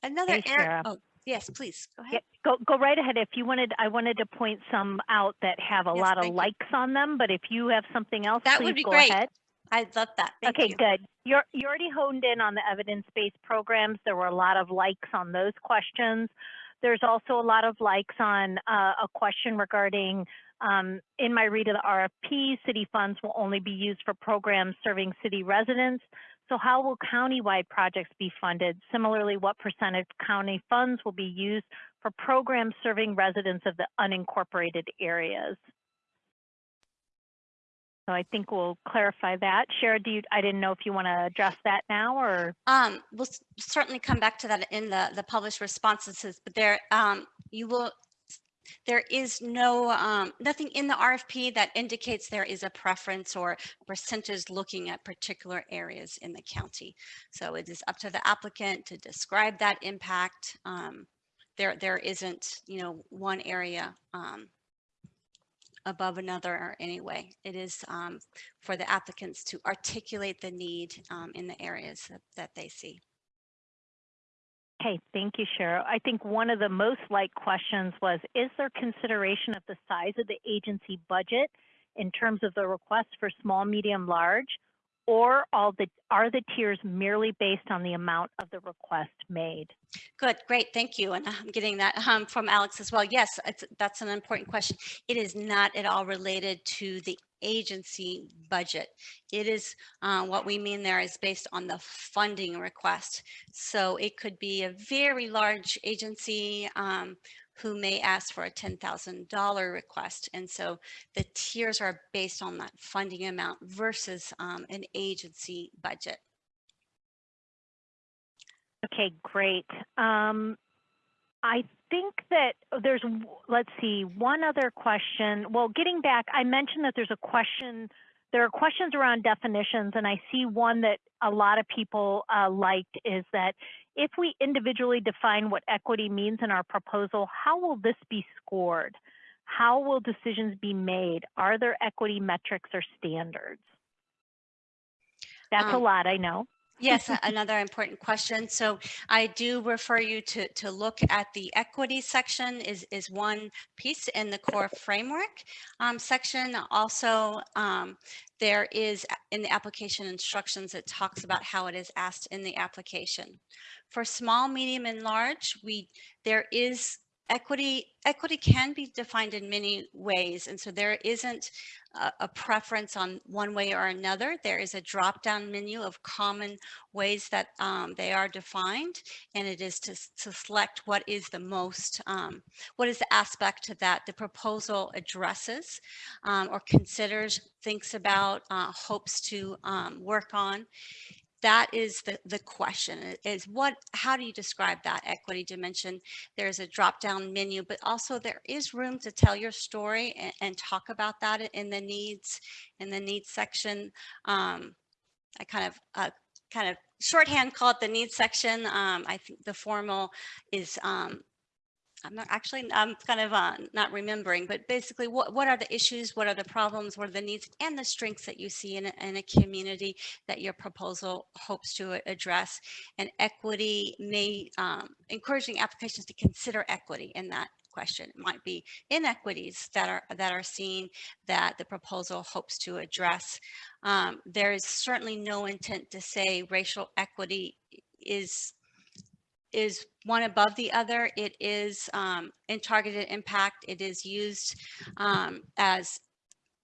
Another Thanks, area. Oh, yes, please go ahead. Yeah, go, go right ahead. If you wanted, I wanted to point some out that have a Yes, lot of you. likes on them, but if you have something else, That please would be go great. ahead. I'd love that. Thank Okay, you. good. You're, you already honed in on the evidence-based programs. There were a lot of likes on those questions. There's also a lot of likes on uh, a question regarding, um, in my read of the RFP, city funds will only be used for programs serving city residents. So how will countywide projects be funded? Similarly, what percent of county funds will be used for programs serving residents of the unincorporated areas? So I think we'll clarify that. Shara, do you, I didn't know if you want to address that now or? Um, we'll certainly come back to that in the, the published responses, but there, um, you will, there is no, um, nothing in the RFP that indicates there is a preference or percentage looking at particular areas in the county. So it is up to the applicant to describe that impact. Um, there, there isn't, you know, one area, um, above another or anyway. It is, um, for the applicants to articulate the need, um, in the areas that, that they see. Okay, thank you, Cheryl. I think one of the most liked questions was, is there consideration of the size of the agency budget in terms of the request for small, medium, large? Or all the, are the tiers merely based on the amount of the request made? Good, great, thank you. And I'm getting that um, from Alex as well. Yes, that's an important question. It is not at all related to the agency budget. It is, uh, what we mean there is based on the funding request. So it could be a very large agency um, who may ask for a $10,000 request. And so the tiers are based on that funding amount versus um, an agency budget. Okay, great. Um, I think that there's, let's see, one other question. Well, getting back, I mentioned that there's a question, there are questions around definitions, and I see one that a lot of people uh, liked is that if we individually define what equity means in our proposal, how will this be scored? How will decisions be made? Are there equity metrics or standards? That's a Um, lot, I know. Yes, another important question. So I do refer you to, to look at the equity section is, is one piece in the core framework um, section. Also, um, there is in the application instructions, it talks about how it is asked in the application. For small, medium, and large, we, there is equity, equity can be defined in many ways. And so there isn't a, a preference on one way or another. There is a drop-down menu of common ways that um, they are defined, and it is to, to select what is the most, um, what is the aspect that the proposal addresses um, or considers, thinks about, uh, hopes to um, work on. That is the, the question is what, how do you describe that equity dimension? There's a drop-down menu, but also there is room to tell your story and, and talk about that in the needs, in the needs section. Um, I kind of, uh, kind of shorthand call it the needs section. Um, I think the formal is, um, I'm not actually, I'm kind of uh, not remembering, but basically what, what are the issues? What are the problems? What are the needs and the strengths that you see in a, in a community that your proposal hopes to address? And equity may, um, encouraging applications to consider equity in that question. It might be inequities that are, that are seen that the proposal hopes to address. Um, there is certainly no intent to say racial equity is is one above the other. It is um, in targeted impact. It is used um, as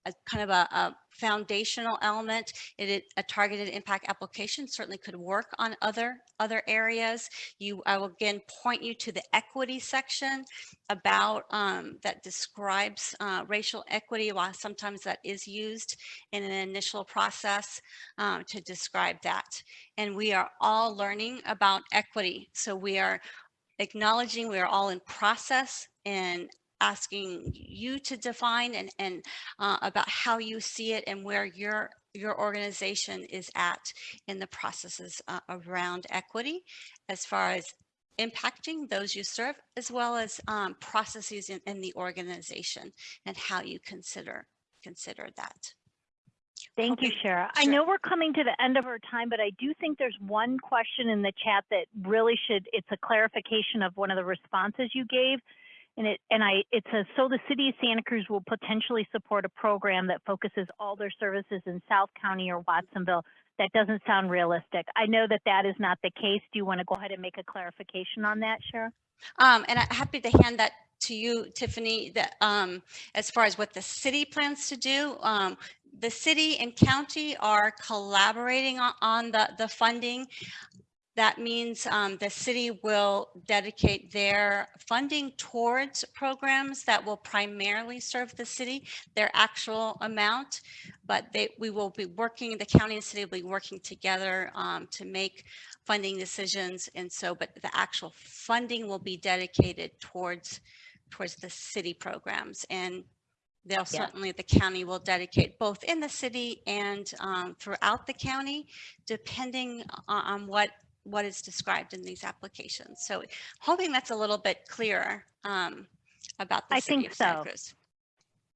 a kind of a, a foundational element. It a targeted impact application certainly could work on other other areas. You, I will again point you to the equity section about um, that describes uh, racial equity. While sometimes that is used in an initial process um, to describe that. And we are all learning about equity. So we are acknowledging we are all in process and asking you to define and, and uh, about how you see it and where your your organization is at in the processes uh, around equity as far as impacting those you serve as well as um, processes in, in the organization and how you consider consider that. Thank you, Hoping- Shara. I know we're coming to the end of our time, but I do think there's one question in the chat that really should, it's a clarification of one of the responses you gave. And it, and I, it says, so the city of Santa Cruz will potentially support a program that focuses all their services in South County or Watsonville. That doesn't sound realistic. I know that that is not the case. Do you want to go ahead and make a clarification on that, Shara? Um, and I'm happy to hand that to you, Tiffany, that, um, as far as what the city plans to do, um, the city and county are collaborating on, on the, the funding. That means um, the city will dedicate their funding towards programs that will primarily serve the city, their actual amount. But they, we will be working, the county and city will be working together um, to make funding decisions. And so, but the actual funding will be dedicated towards, towards the city programs. And they'll certainly, the county will dedicate both in the city and um, throughout the county, depending on, on what what is described in these applications. So hoping that's a little bit clearer um, about the I city think of Santa so. Cruz.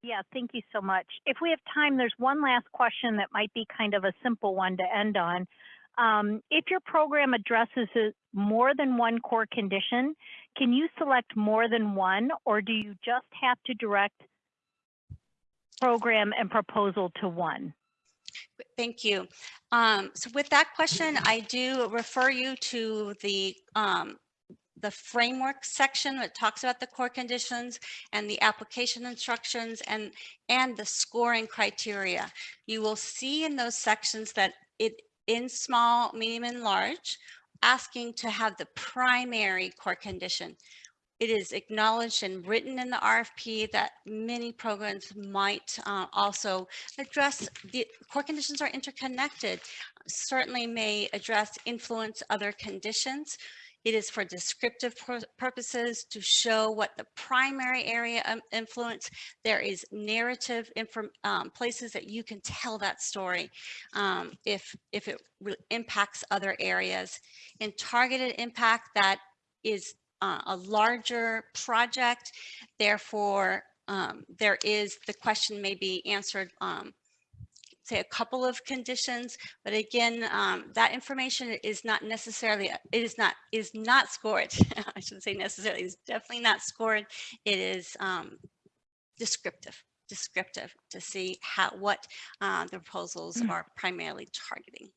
Yeah, thank you so much. If we have time, there's one last question that might be kind of a simple one to end on. Um, if your program addresses more than one core condition, can you select more than one, or do you just have to direct program and proposal to one? Thank you. Um, so with that question, I do refer you to the um, the framework section that talks about the core conditions and the application instructions and and the scoring criteria. You will see in those sections that it in small, medium, and large, asking to have the primary core condition. It is acknowledged and written in the RFP that many programs might uh, also address the core conditions are interconnected, certainly may address influence other conditions. It is for descriptive pur- purposes to show what the primary area of influence. There is narrative um, places that you can tell that story um, if, if it impacts other areas. In targeted impact, that is uh, a larger project. Therefore, um, there is, the question may be answered, um, say a couple of conditions, but again, um, that information is not necessarily, it is not, is not scored. I shouldn't say necessarily, it's definitely not scored. It is um, descriptive, descriptive to see how, what uh, the proposals are primarily targeting.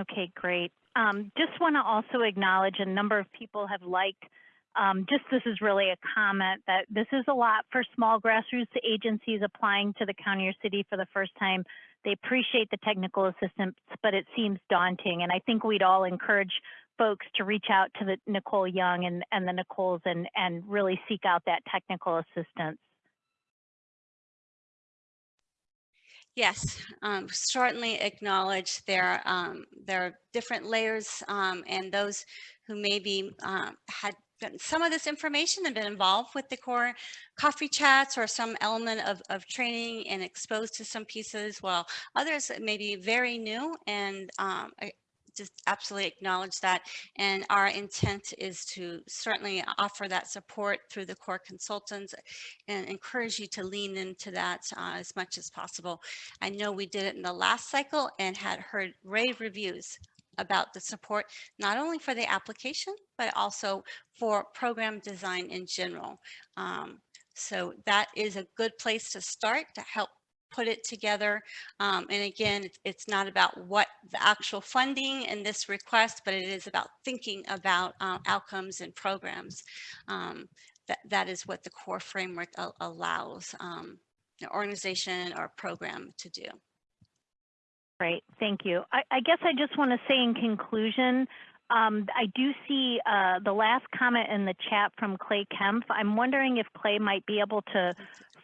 Okay, great. Um, just want to also acknowledge a number of people have liked, um, just this is really a comment that this is a lot for small grassroots agencies applying to the county or city for the first time. They appreciate the technical assistance, but it seems daunting. And I think we'd all encourage folks to reach out to the Nicole Young and, and the Nicoles and, and really seek out that technical assistance. Yes, um, certainly acknowledge there, um, there are different layers um, and those who maybe um, had some of this information and been involved with the core coffee chats or some element of, of training and exposed to some pieces, while others may be very new and um, just absolutely acknowledge that. And our intent is to certainly offer that support through the core consultants and encourage you to lean into that uh, as much as possible. I know we did it in the last cycle and had heard rave reviews about the support, not only for the application, but also for program design in general. Um, so that is a good place to start to help put it together. Um, and again, it's- not about what the actual funding in this request, but it is about thinking about uh, outcomes and programs. Um, that, that is what the core framework al- allows um, an organization or program to do. Great, thank you. I, I guess I just want to say in conclusion, um, I do see uh, the last comment in the chat from Clay Kempf. I'm wondering if Clay might be able to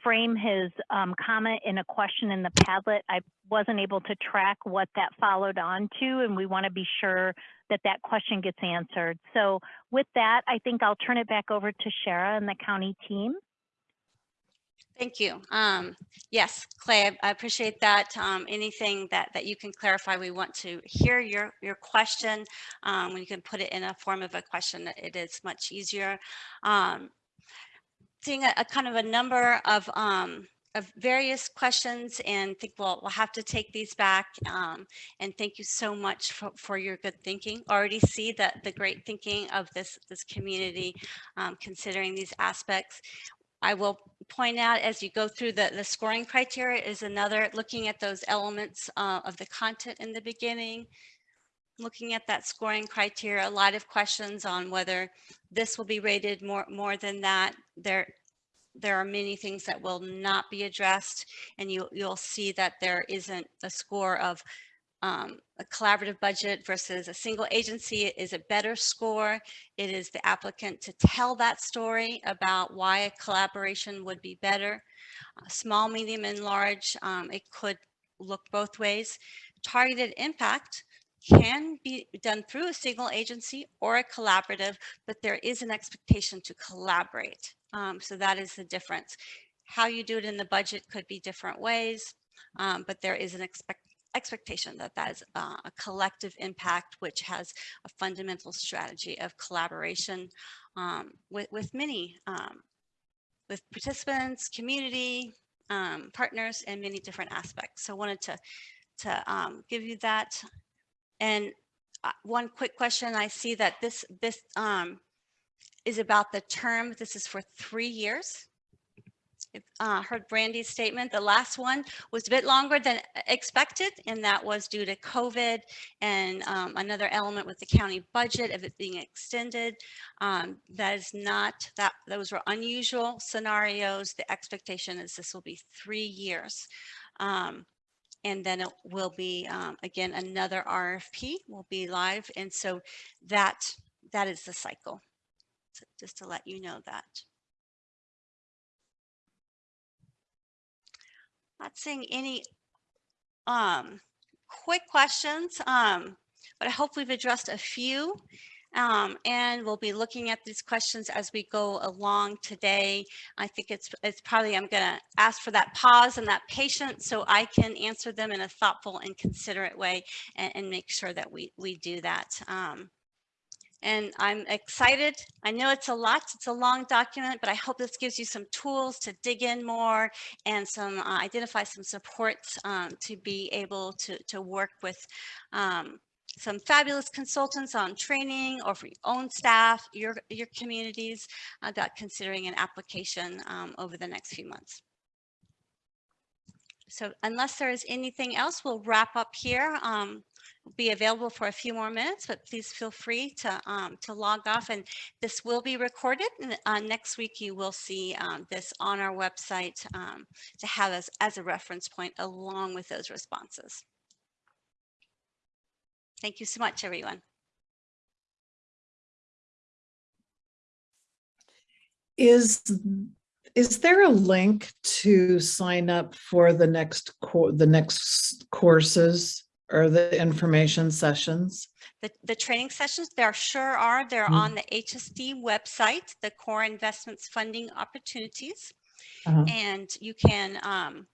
frame his um, comment in a question in the Padlet. I wasn't able to track what that followed on to, and we want to be sure that that question gets answered. So with that, I think I'll turn it back over to Shara and the county team. Thank you. Um, yes, Clay, I- appreciate that. Um, anything that, that you can clarify, we want to hear your, your question. Um, when you can put it in a form of a question, it is much easier. Seeing a, a kind of a number of, um, of various questions and think we'll, we'll have to take these back. Um, and thank you so much for, for your good thinking. Already see that the great thinking of this, this community, um, considering these aspects. I will point out as you go through the, the scoring criteria is another, looking at those elements uh, of the content in the beginning, looking at that scoring criteria, a lot of questions on whether this will be rated more, more than that. There, there are many things that will not be addressed and you, you'll see that there isn't a score of um, a collaborative budget versus a single agency is a better score. It is the applicant to tell that story about why a collaboration would be better. Uh, small, medium, and large, um, it could look both ways. Targeted impact can be done through a single agency or a collaborative, but there is an expectation to collaborate. Um, so that is the difference. How you do it in the budget could be different ways, um, but there is an expect expectation that that is uh, a collective impact, which has a fundamental strategy of collaboration um, with, with many, um, with participants, community, um, partners, and many different aspects. So I wanted to, to um, give you that. And uh, one quick question, I see that this, this um, is about the term, this is for three years uh, heard Brandy's statement. The last one was a bit longer than expected, and that was due to COVID and um, another element with the county budget of it being extended. Um, that is not that those were unusual scenarios. The expectation is this will be three years. Um, and then it will be um, again another RFP will be live, and so that that is the cycle. So just to let you know that. Not seeing any um, quick questions, um, but I hope we've addressed a few. Um, and we'll be looking at these questions as we go along today. I think it's it's probably I'm going to ask for that pause and that patience so I can answer them in a thoughtful and considerate way and, and make sure that we we do that. Um, and I'm excited. I know it's a lot, it's a long document, but I hope this gives you some tools to dig in more and some uh, identify some supports um, to be able to, to work with um, some fabulous consultants on training or for your own staff, your, your communities about considering an application um, over the next few months. So unless there is anything else, we'll wrap up here. Um, be available for a few more minutes, but please feel free to um, to log off. And this will be recorded. And uh, next week, you will see um, this on our website um, to have as, as a reference point along with those responses. Thank you so much, everyone. Is is there a link to sign up for the next the next courses or the information sessions? The, the training sessions, there sure are. They're Mm. on the HSD website, the Core Investments Funding Opportunities. Uh-huh. And you can, um,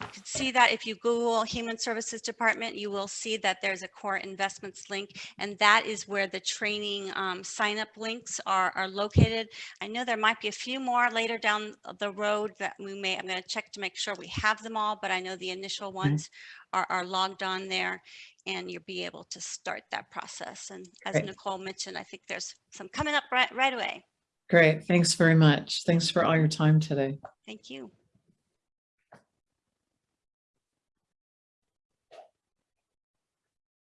you can see that if you Google Human Services Department, you will see that there's a core investments link. And that is where the training um, sign up links are, are located. I know there might be a few more later down the road that we may, I'm going to check to make sure we have them all, but I know the initial ones are, are logged on there and you'll be able to start that process. And as Great. Nicole mentioned, I think there's some coming up right, right away. Great. Thanks very much. Thanks for all your time today. Thank you.